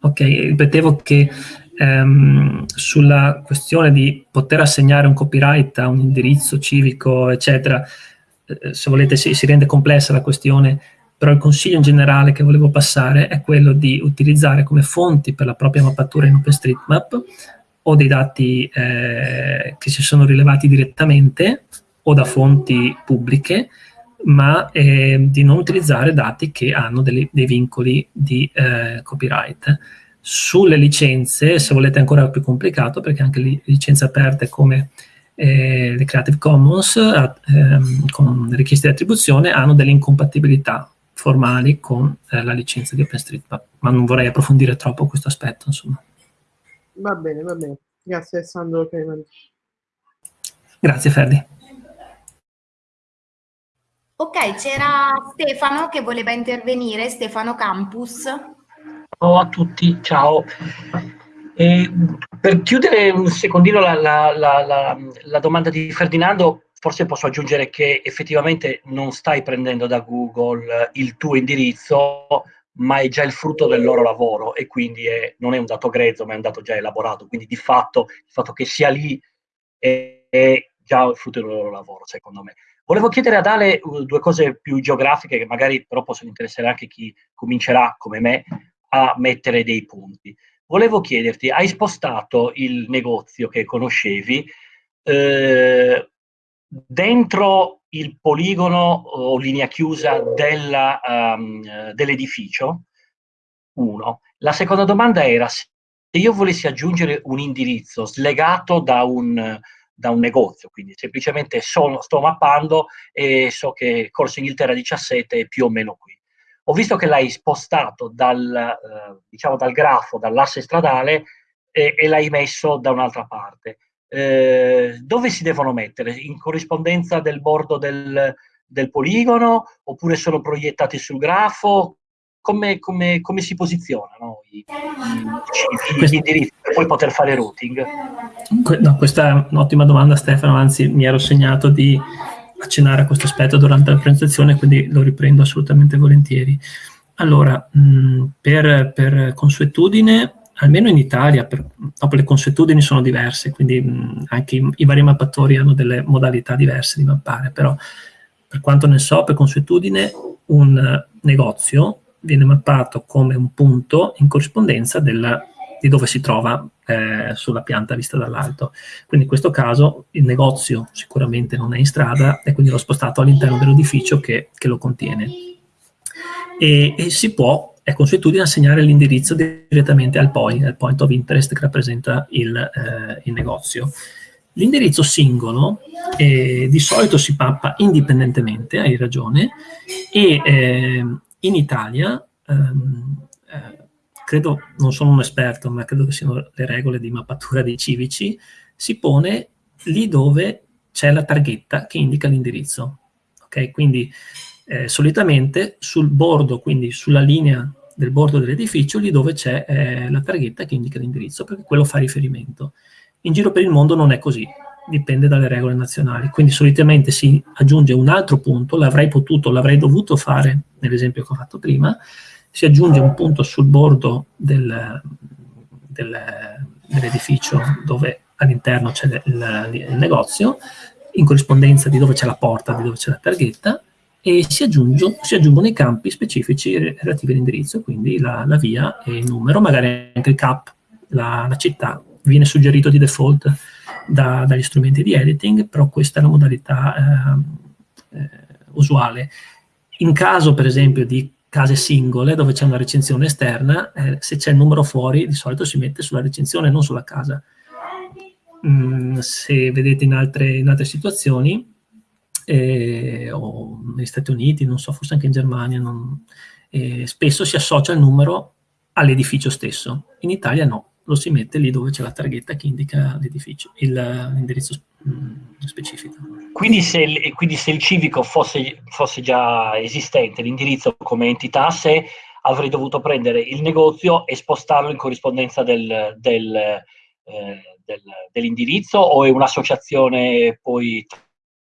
Ok, ripetevo che ehm, sulla questione di poter assegnare un copyright a un indirizzo civico, eccetera, eh, se volete si, si rende complessa la questione però il consiglio in generale che volevo passare è quello di utilizzare come fonti per la propria mappatura in OpenStreetMap o dei dati eh, che si sono rilevati direttamente o da fonti pubbliche, ma eh, di non utilizzare dati che hanno delle, dei vincoli di eh, copyright. Sulle licenze, se volete è ancora più complicato, perché anche le licenze aperte come eh, le Creative Commons, ehm, con richieste di attribuzione, hanno delle incompatibilità formali con eh, la licenza di OpenStreetMap, ma non vorrei approfondire troppo questo aspetto, insomma. Va bene, va bene. Grazie Alessandro Grazie Ferdi. Ok, c'era Stefano che voleva intervenire, Stefano Campus. Ciao a tutti, ciao. E per chiudere un secondino la, la, la, la, domanda di Ferdinando, forse posso aggiungere che effettivamente non stai prendendo da Google il tuo indirizzo, ma è già il frutto del loro lavoro e quindi è, non è un dato grezzo, ma è un dato già elaborato. Quindi di fatto il fatto che sia lì è, è già il frutto del loro lavoro, secondo me. Volevo chiedere ad Ale uh, due cose più geografiche che magari però possono interessare anche chi comincerà, come me, a mettere dei punti. Volevo chiederti, hai spostato il negozio che conoscevi eh, dentro il poligono o linea chiusa um, dell'edificio? Uno. La seconda domanda era se io volessi aggiungere un indirizzo slegato da un, da un negozio, quindi semplicemente sono, sto mappando e so che Corso Inghilterra 17 è più o meno qui. Ho visto che l'hai spostato dal, eh, diciamo dal grafo, dall'asse stradale e, e l'hai messo da un'altra parte. Eh, dove si devono mettere? In corrispondenza del bordo del, del poligono oppure sono proiettati sul grafo? Come, come, come si posizionano i, i, gli indirizzi per poi poter fare routing? No, questa è un'ottima domanda Stefano, anzi mi ero segnato di accennare a questo aspetto durante la presentazione, quindi lo riprendo assolutamente volentieri. Allora, mh, per, per consuetudine almeno in Italia, per, dopo le consuetudini sono diverse, quindi mh, anche i, i, vari mappatori hanno delle modalità diverse di mappare, però per quanto ne so, per consuetudine un negozio viene mappato come un punto in corrispondenza della, di dove si trova eh, sulla pianta vista dall'alto. Quindi in questo caso il negozio sicuramente non è in strada e quindi l'ho spostato all'interno dell'edificio che, che, lo contiene. E, e si può è consuetudine assegnare l'indirizzo direttamente al point, al point of interest che rappresenta il, eh, il negozio. L'indirizzo singolo eh, di solito si pappa indipendentemente, hai ragione, e eh, in Italia, ehm, eh, credo, non sono un esperto, ma credo che siano le regole di mappatura dei civici, si pone lì dove c'è la targhetta che indica l'indirizzo. Ok, quindi eh, solitamente sul bordo, quindi sulla linea del bordo dell'edificio, lì dove c'è eh, la targhetta che indica l'indirizzo, perché quello fa riferimento. In giro per il mondo non è così, dipende dalle regole nazionali. Quindi solitamente si aggiunge un altro punto, l'avrei potuto, l'avrei dovuto fare nell'esempio che ho fatto prima, si aggiunge un punto sul bordo del, del, dell'edificio dove all'interno c'è il, il negozio, in corrispondenza di dove c'è la porta, di dove c'è la targhetta, e si, si, aggiungono i campi specifici relativi all'indirizzo, quindi la, la, via e il numero, magari anche il CAP, la, la città, viene suggerito di default da, dagli strumenti di editing, però questa è la modalità eh, eh, usuale. In caso, per esempio, di case singole, dove c'è una recensione esterna, eh, se c'è il numero fuori, di solito si mette sulla recensione, non sulla casa. Mm, se vedete in altre, in altre situazioni, eh, o negli Stati Uniti, non so, forse anche in Germania, non, eh, spesso si associa il numero all'edificio stesso. In Italia no, lo si mette lì dove c'è la targhetta che indica l'edificio, l'indirizzo mm, specifico. Quindi se, il, quindi se il civico fosse, fosse già esistente, l'indirizzo come entità sé, avrei dovuto prendere il negozio e spostarlo in corrispondenza del, del, eh, del, dell'indirizzo o è un'associazione poi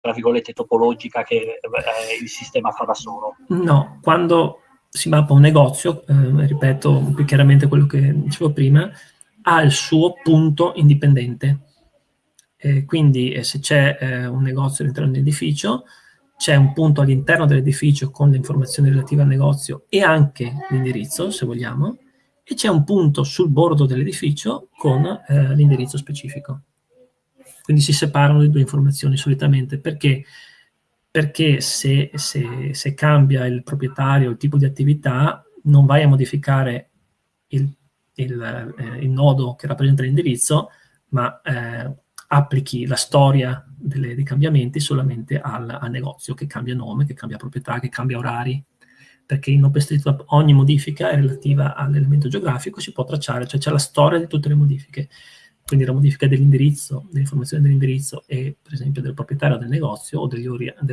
tra virgolette, topologica che eh, il sistema fa da solo. No, quando si mappa un negozio, eh, ripeto più chiaramente quello che dicevo prima, ha il suo punto indipendente. Eh, quindi eh, se c'è eh, un negozio all'interno dell'edificio, c'è un punto all'interno dell'edificio con le informazioni relative al negozio e anche l'indirizzo, se vogliamo, e c'è un punto sul bordo dell'edificio con eh, l'indirizzo specifico. Quindi si separano le due informazioni solitamente. Perché? Perché se, se, se cambia il proprietario, il tipo di attività, non vai a modificare il, il, eh, il nodo che rappresenta l'indirizzo, ma eh, applichi la storia delle, dei cambiamenti solamente al, al, negozio che cambia nome, che cambia proprietà, che cambia orari. perché in OpenStreetMap ogni modifica è relativa all'elemento geografico, si può tracciare, cioè c'è la storia di tutte le modifiche. Quindi la modifica dell'indirizzo, dell'informazione dell'indirizzo e per esempio del proprietario del negozio o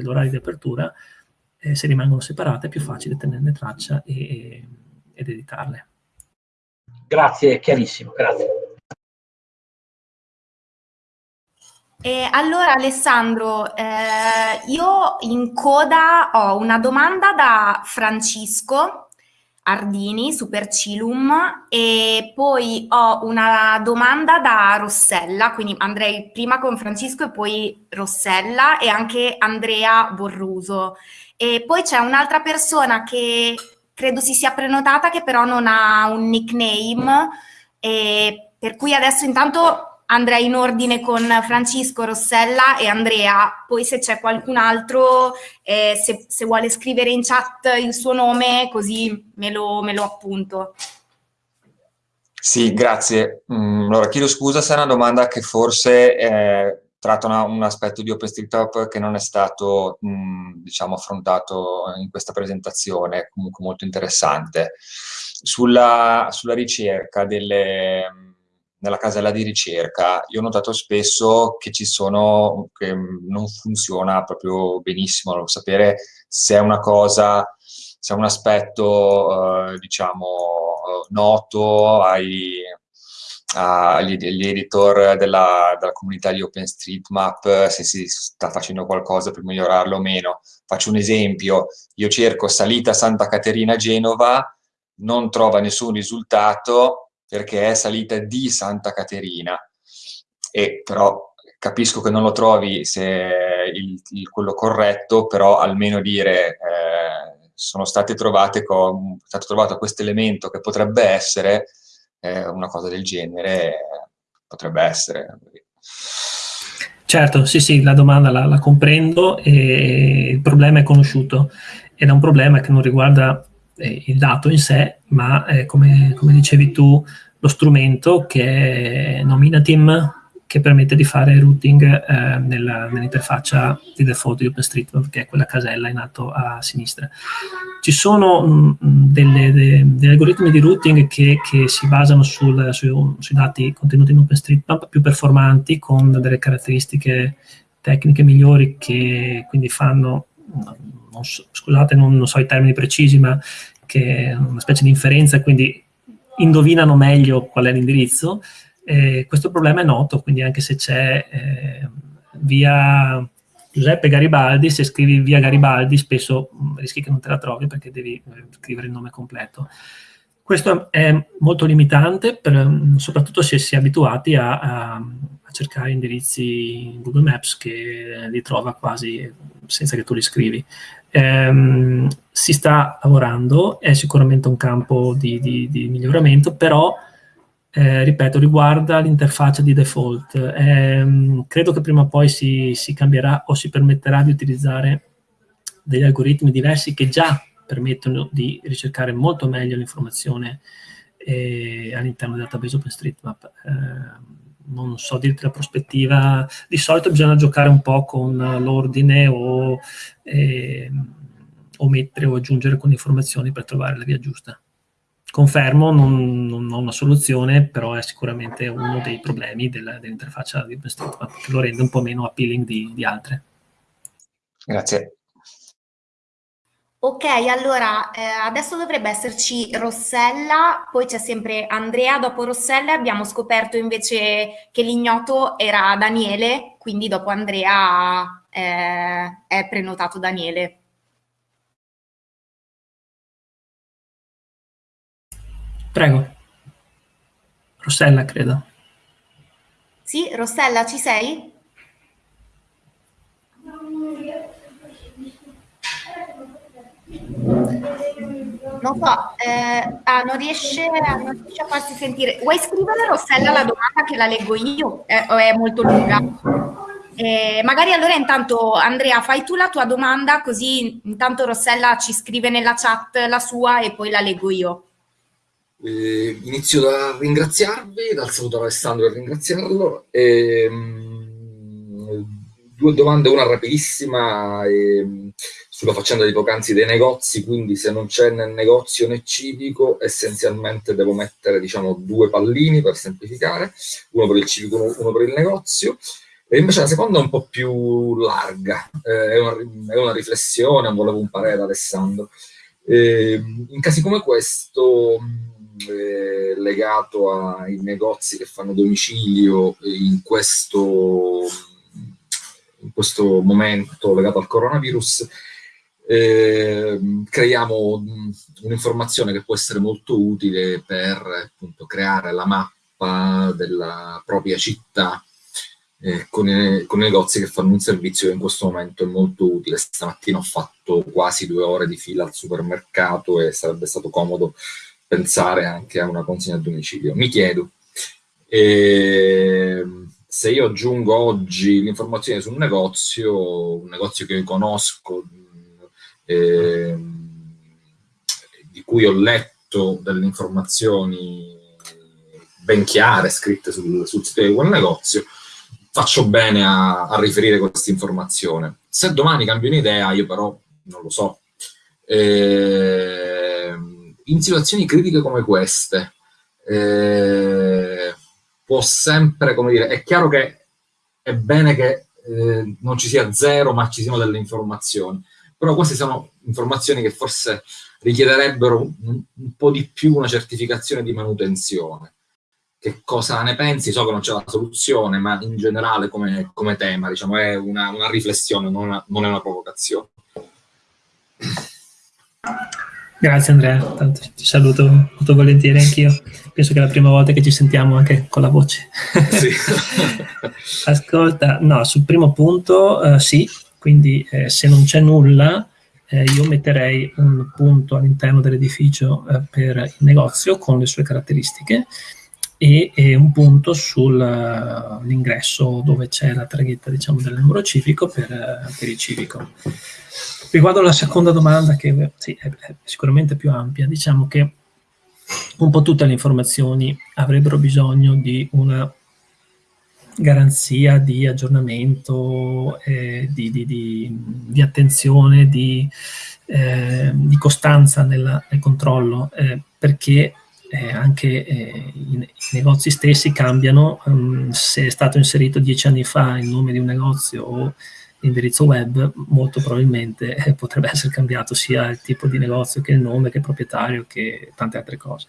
orari di apertura, eh, se rimangono separate è più facile tenerne traccia e, ed editarle. Grazie, chiarissimo, grazie. E allora Alessandro, eh, io in coda ho una domanda da Francesco Ardini, Supercilum, e poi ho una domanda da Rossella, quindi andrei prima con Francesco e poi Rossella e anche Andrea Borruso. E poi c'è un'altra persona che credo si sia prenotata che però non ha un nickname, per cui adesso intanto andrei in ordine con Francisco, Rossella e Andrea, poi se c'è qualcun altro, eh, se, se, vuole scrivere in chat il suo nome, così me lo, me lo appunto. Sì, grazie. Mm, allora, chiedo scusa se è una domanda che forse eh, tratta una, un aspetto di OpenStreetMap che non è stato, mh, mm, diciamo, affrontato in questa presentazione, comunque molto interessante. Sulla, sulla ricerca delle nella casella di ricerca, io ho notato spesso che ci sono, che non funziona proprio benissimo, non sapere se è una cosa, se è un aspetto, eh, diciamo, noto ai, agli, agli editor della, della, comunità di OpenStreetMap, se si sta facendo qualcosa per migliorarlo o meno. Faccio un esempio, io cerco salita Santa Caterina Genova, non trova nessun risultato, perché è salita di Santa Caterina, e però capisco che non lo trovi se il, il, quello corretto, però almeno dire eh, sono state trovate con, è stato trovato questo elemento che potrebbe essere eh, una cosa del genere, potrebbe essere. Certo, sì, sì, la domanda la, la comprendo e il problema è conosciuto ed è un problema che non riguarda eh, il dato in sé, ma eh, come, come, dicevi tu, lo strumento che è Nominatim, che permette di fare routing eh, nell'interfaccia di default di OpenStreetMap, che è quella casella in alto a sinistra. Ci sono mh, mm, delle, de, degli algoritmi di routing che, che si basano sul, su, sui dati contenuti in OpenStreetMap più performanti, con delle caratteristiche tecniche migliori che quindi fanno non so, scusate, non, non, so i termini precisi, ma che è una specie di inferenza, quindi indovinano meglio qual è l'indirizzo. Eh, questo problema è noto, quindi anche se c'è eh, via Giuseppe Garibaldi, se scrivi via Garibaldi spesso mh, rischi che non te la trovi perché devi eh, scrivere il nome completo. Questo è molto limitante, per, soprattutto se si è abituati a, a, a, cercare indirizzi in Google Maps che li trova quasi senza che tu li scrivi. Ehm, si sta lavorando, è sicuramente un campo di, di, di miglioramento, però, eh, ripeto, riguarda l'interfaccia di default. Ehm, credo che prima o poi si, si cambierà o si permetterà di utilizzare degli algoritmi diversi che già permettono di ricercare molto meglio l'informazione eh, all'interno del database OpenStreetMap. Eh, non so dirti la prospettiva, di solito bisogna giocare un po' con l'ordine o eh, omettere o aggiungere con informazioni per trovare la via giusta. Confermo, non, non, ho una soluzione, però è sicuramente uno dei problemi dell'interfaccia di OpenStreetMap che lo rende un po' meno appealing di, di altre. Grazie. Ok, allora eh, adesso dovrebbe esserci Rossella, poi c'è sempre Andrea, dopo Rossella abbiamo scoperto invece che l'ignoto era Daniele, quindi dopo Andrea eh, è prenotato Daniele. Prego. Rossella, credo. Sì, Rossella, ci sei? Non so, eh, ah, non, riesce, non, riesce, a farsi sentire. Vuoi scrivere Rossella la domanda che la leggo io? Eh, è molto lunga? Eh, magari allora intanto Andrea fai tu la tua domanda così intanto Rossella ci scrive nella chat la sua e poi la leggo io. Eh, inizio da ringraziarvi, dal saluto a Alessandro per ringraziarlo. E, ehm, due domande, una rapidissima. E, ehm, sulla faccenda di poc'anzi dei negozi, quindi se non c'è nel negozio né civico, essenzialmente devo mettere diciamo due pallini per semplificare, uno per il civico, uno, uno per il negozio, e invece la seconda è un po' più larga, eh, è, una, è, una, riflessione, volevo un parere da Alessandro. Eh, in casi come questo, eh, legato ai negozi che fanno domicilio in questo, in questo momento legato al coronavirus, eh, creiamo un'informazione che può essere molto utile per appunto, creare la mappa della propria città eh, con, i, con, i, negozi che fanno un servizio che in questo momento è molto utile. Stamattina ho fatto quasi due ore di fila al supermercato e sarebbe stato comodo pensare anche a una consegna a domicilio. Mi chiedo, eh, se io aggiungo oggi l'informazione su un negozio, un negozio che io conosco, eh, di cui ho letto delle informazioni ben chiare scritte sul, sul sito di quel negozio, faccio bene a, a riferire questa informazione. Se domani cambio un'idea, io però non lo so. Eh, in situazioni critiche come queste, eh, può sempre, come dire, è chiaro che è bene che eh, non ci sia zero, ma ci siano delle informazioni. Però queste sono informazioni che forse richiederebbero un, un po' di più una certificazione di manutenzione che cosa ne pensi, so che non c'è la soluzione, ma in generale come, come tema, diciamo, è una, una riflessione, non, una, non, è una provocazione. Grazie Andrea, Tanto ti saluto molto volentieri anch'io. Penso che è la prima volta che ci sentiamo anche con la voce. Sì. Ascolta, no, sul primo punto uh, sì, quindi eh, se non c'è nulla eh, io metterei un punto all'interno dell'edificio eh, per il negozio con le sue caratteristiche e, e un punto sull'ingresso dove c'è la targhetta diciamo, del numero civico per, per, il civico. Riguardo alla seconda domanda, che sì, è, è sicuramente più ampia, diciamo che un po' tutte le informazioni avrebbero bisogno di una garanzia di aggiornamento, eh, di, di, di, di, attenzione, di, eh, costanza nella, nel controllo, eh, perché eh, anche eh, i, i, negozi stessi cambiano, um, se è stato inserito dieci anni fa il nome di un negozio o l'indirizzo web, molto probabilmente eh, potrebbe essere cambiato sia il tipo di negozio che il nome, che il proprietario, che tante altre cose.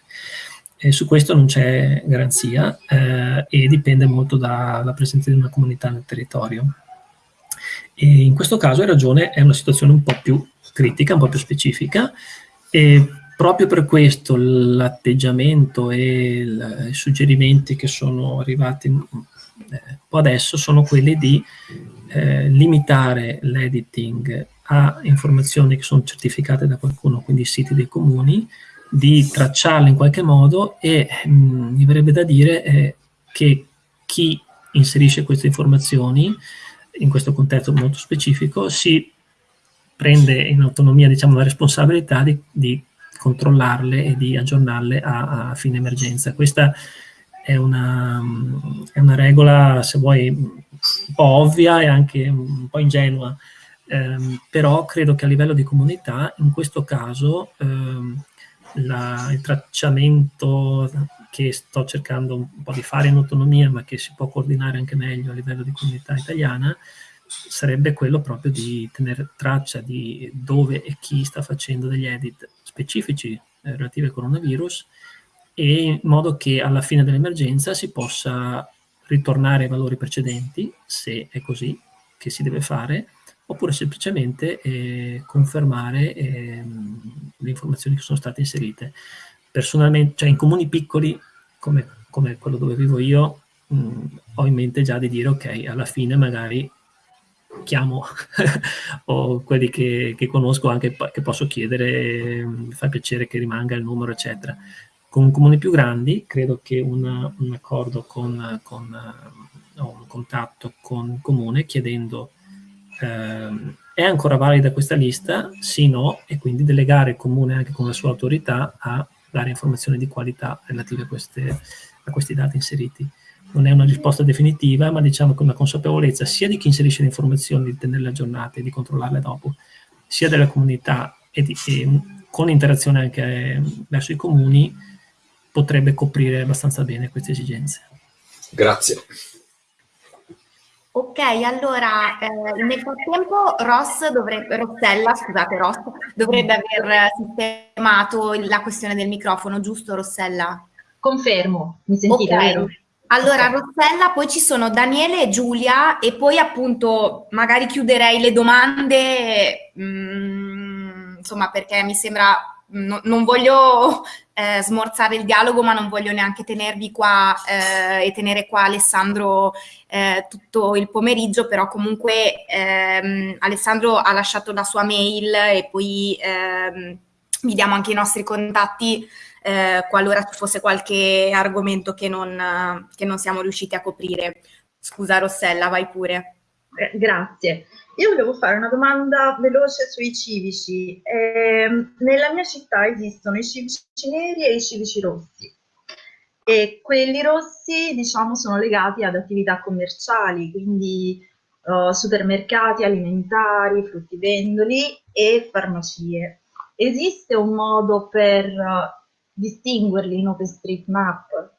E su questo non c'è garanzia eh, e dipende molto dalla presenza di una comunità nel territorio. E in questo caso, hai ragione, è una situazione un po' più critica, un po' più specifica, e proprio per questo l'atteggiamento e il, i suggerimenti che sono arrivati eh, un po' adesso sono quelli di eh, limitare l'editing a informazioni che sono certificate da qualcuno, quindi siti dei comuni, di tracciarle in qualche modo e mh, mm, mi verrebbe da dire eh, che chi inserisce queste informazioni in questo contesto molto specifico si prende in autonomia diciamo, la responsabilità di, di controllarle e di aggiornarle a, a fine emergenza. Questa è una, è una, regola, se vuoi, un po' ovvia e anche un po' ingenua, ehm, però credo che a livello di comunità, in questo caso, ehm, la, il tracciamento che sto cercando un po' di fare in autonomia, ma che si può coordinare anche meglio a livello di comunità italiana, sarebbe quello proprio di tenere traccia di dove e chi sta facendo degli edit specifici eh, relativi al coronavirus e in modo che alla fine dell'emergenza si possa ritornare ai valori precedenti, se è così che si deve fare, oppure semplicemente eh, confermare eh, le informazioni che sono state inserite. Personalmente, cioè in comuni piccoli, come, come quello dove vivo io, mh, ho in mente già di dire ok, alla fine magari chiamo o quelli che, che, conosco anche che posso chiedere, mi fa piacere che rimanga il numero, eccetera. Con comuni più grandi credo che una, un accordo con, con uh, un contatto con il comune chiedendo uh, è ancora valida questa lista? Sì, no, e quindi delegare il comune anche con la sua autorità a dare informazioni di qualità relative a, queste, a questi dati inseriti non è una risposta definitiva, ma diciamo che una consapevolezza sia di chi inserisce le informazioni, di tenerle aggiornate e di controllarle dopo, sia della comunità e, di, e con interazione anche verso i comuni potrebbe coprire abbastanza bene queste esigenze. Grazie. Ok, allora eh, nel frattempo Ross dovrebbe, Rossella, scusate Ross, dovrebbe aver sistemato la questione del microfono, giusto Rossella? Confermo, mi sentite, okay. vero? Allora Rossella, poi ci sono Daniele e Giulia e poi appunto magari chiuderei le domande, mh, mm, insomma perché mi sembra no, non voglio eh, smorzare il dialogo, ma non voglio neanche tenervi qua eh, e tenere qua Alessandro eh, tutto il pomeriggio, però comunque ehm, Alessandro ha lasciato la sua mail e poi ehm, vi diamo anche i nostri contatti eh, qualora ci fosse qualche argomento che non, che non siamo riusciti a coprire. Scusa Rossella, vai pure. Eh, grazie. Io volevo fare una domanda veloce sui civici. Eh, nella mia città esistono i civici neri e i civici rossi. E quelli rossi, diciamo, sono legati ad attività commerciali, quindi uh, supermercati alimentari, fruttivendoli e farmacie. Esiste un modo per uh, distinguerli in OpenStreetMap?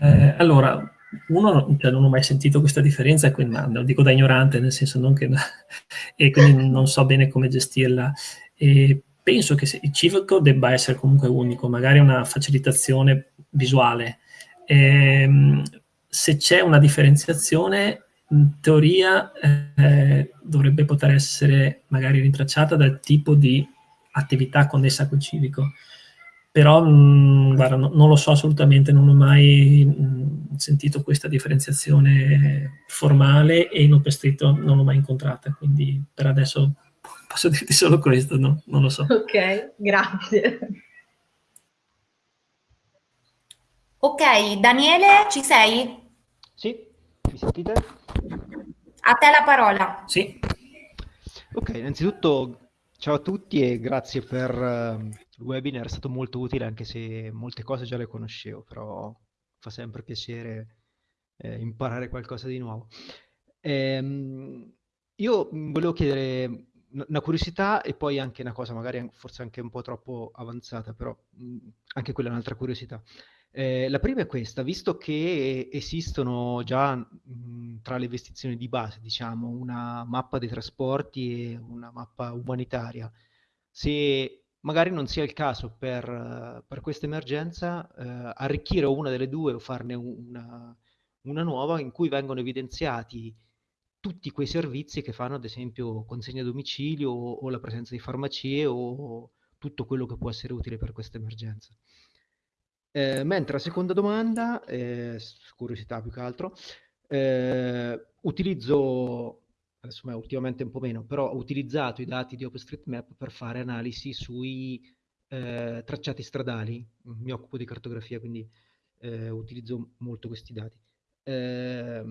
Eh, allora, uno cioè, non ho mai sentito questa differenza quindi, lo dico da ignorante, nel senso non che... e quindi non so bene come gestirla. E penso che il civico debba essere comunque unico, magari una facilitazione visuale. E, ehm, se c'è una differenziazione, in teoria eh, dovrebbe poter essere magari rintracciata dal tipo di attività connessa quel civico però mh, mm, guarda, no, non lo so assolutamente, non ho mai mh, mm, sentito questa differenziazione formale e in OpenStreet non l'ho mai incontrata, quindi per adesso posso dirti solo questo, no? non lo so. Ok, grazie. Ok, Daniele, ci sei? Sì, mi sentite? A te la parola. Sì. Ok, innanzitutto ciao a tutti e grazie per uh, il webinar è stato molto utile anche se molte cose già le conoscevo, però fa sempre piacere eh, imparare qualcosa di nuovo. Ehm, io volevo chiedere una curiosità e poi anche una cosa magari forse anche un po' troppo avanzata, però anche quella è un'altra curiosità. Eh, la prima è questa, visto che esistono già mh, tra le investizioni di base, diciamo, una mappa dei trasporti e una mappa umanitaria, se magari non sia il caso per, per questa emergenza eh, arricchire una delle due o farne una, una, nuova in cui vengono evidenziati tutti quei servizi che fanno ad esempio consegna a domicilio o, o la presenza di farmacie o tutto quello che può essere utile per questa emergenza. Eh, mentre la seconda domanda, eh, curiosità più che altro, eh, utilizzo me ultimamente un po' meno, però ho utilizzato i dati di OpenStreetMap per fare analisi sui eh, tracciati stradali. Mi occupo di cartografia, quindi eh, utilizzo molto questi dati. Eh,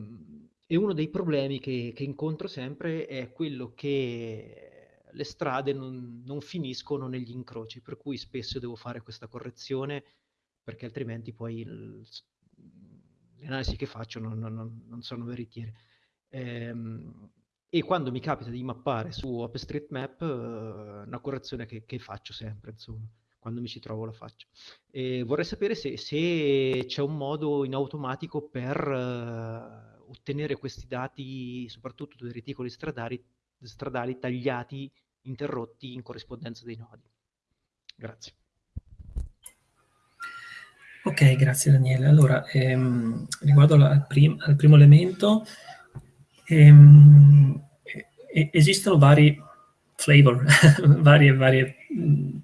e uno dei problemi che, che, incontro sempre è quello che le strade non, non, finiscono negli incroci, per cui spesso devo fare questa correzione perché altrimenti poi il, le analisi che faccio non, non, non sono veritiere. Ehm, e quando mi capita di mappare su OpenStreetMap, eh, una correzione che, che, faccio sempre, insomma, quando mi ci trovo la faccio. E vorrei sapere se, se c'è un modo in automatico per eh, ottenere questi dati, soprattutto dei reticoli stradali, stradali tagliati, interrotti in corrispondenza dei nodi. Grazie. Ok, grazie Daniele. Allora, ehm, riguardo al, prim al primo elemento, Ehm, esistono vari flavor, varie, varie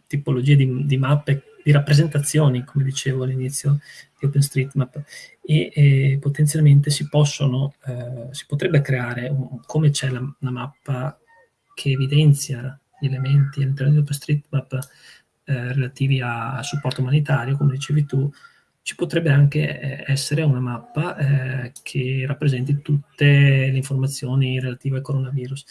tipologie di, di, mappe, di rappresentazioni, come dicevo all'inizio di OpenStreetMap, e, e potenzialmente si possono, eh, si potrebbe creare, un, come c'è la, una mappa che evidenzia gli elementi all'interno di OpenStreetMap eh, relativi a supporto umanitario, come dicevi tu, ci potrebbe anche eh, essere una mappa eh, che rappresenti tutte le informazioni relative al coronavirus.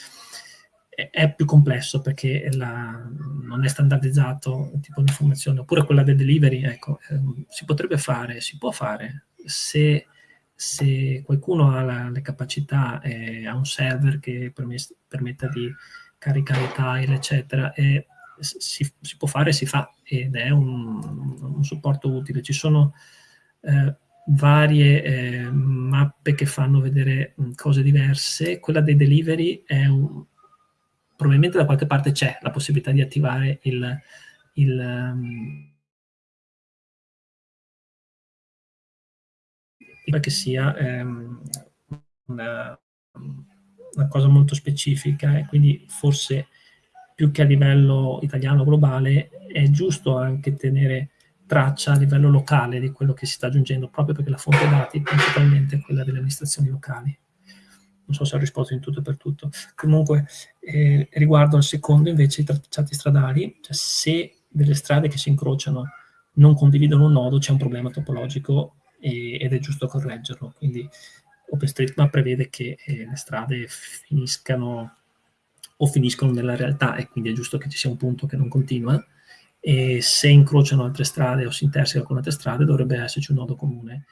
È, più complesso perché la, non è standardizzato il tipo di informazione, oppure quella del delivery, ecco, eh, si potrebbe fare, si può fare, se se qualcuno ha la, le capacità, eh, ha un server che permetta di caricare tile, eccetera, si, si, può fare, si fa ed è un, un supporto utile. Ci sono eh, varie eh, mappe che fanno vedere mh, cose diverse. Quella dei delivery è un, probabilmente da qualche parte c'è la possibilità di attivare il, il um, che sia ehm, una, una, cosa molto specifica e quindi forse più che a livello italiano globale è giusto anche tenere traccia a livello locale di quello che si sta aggiungendo proprio perché la fonte dati principalmente è quella delle amministrazioni locali non so se ho risposto in tutto e per tutto. Comunque, eh, riguardo al secondo, invece, i tracciati stradali, cioè se delle strade che si incrociano non condividono un nodo, c'è un problema topologico e, ed è giusto correggerlo. Quindi OpenStreetMap prevede che eh, le strade finiscano o finiscono nella realtà e quindi è giusto che ci sia un punto che non continua e se incrociano altre strade o si interseca con altre strade dovrebbe esserci un nodo comune.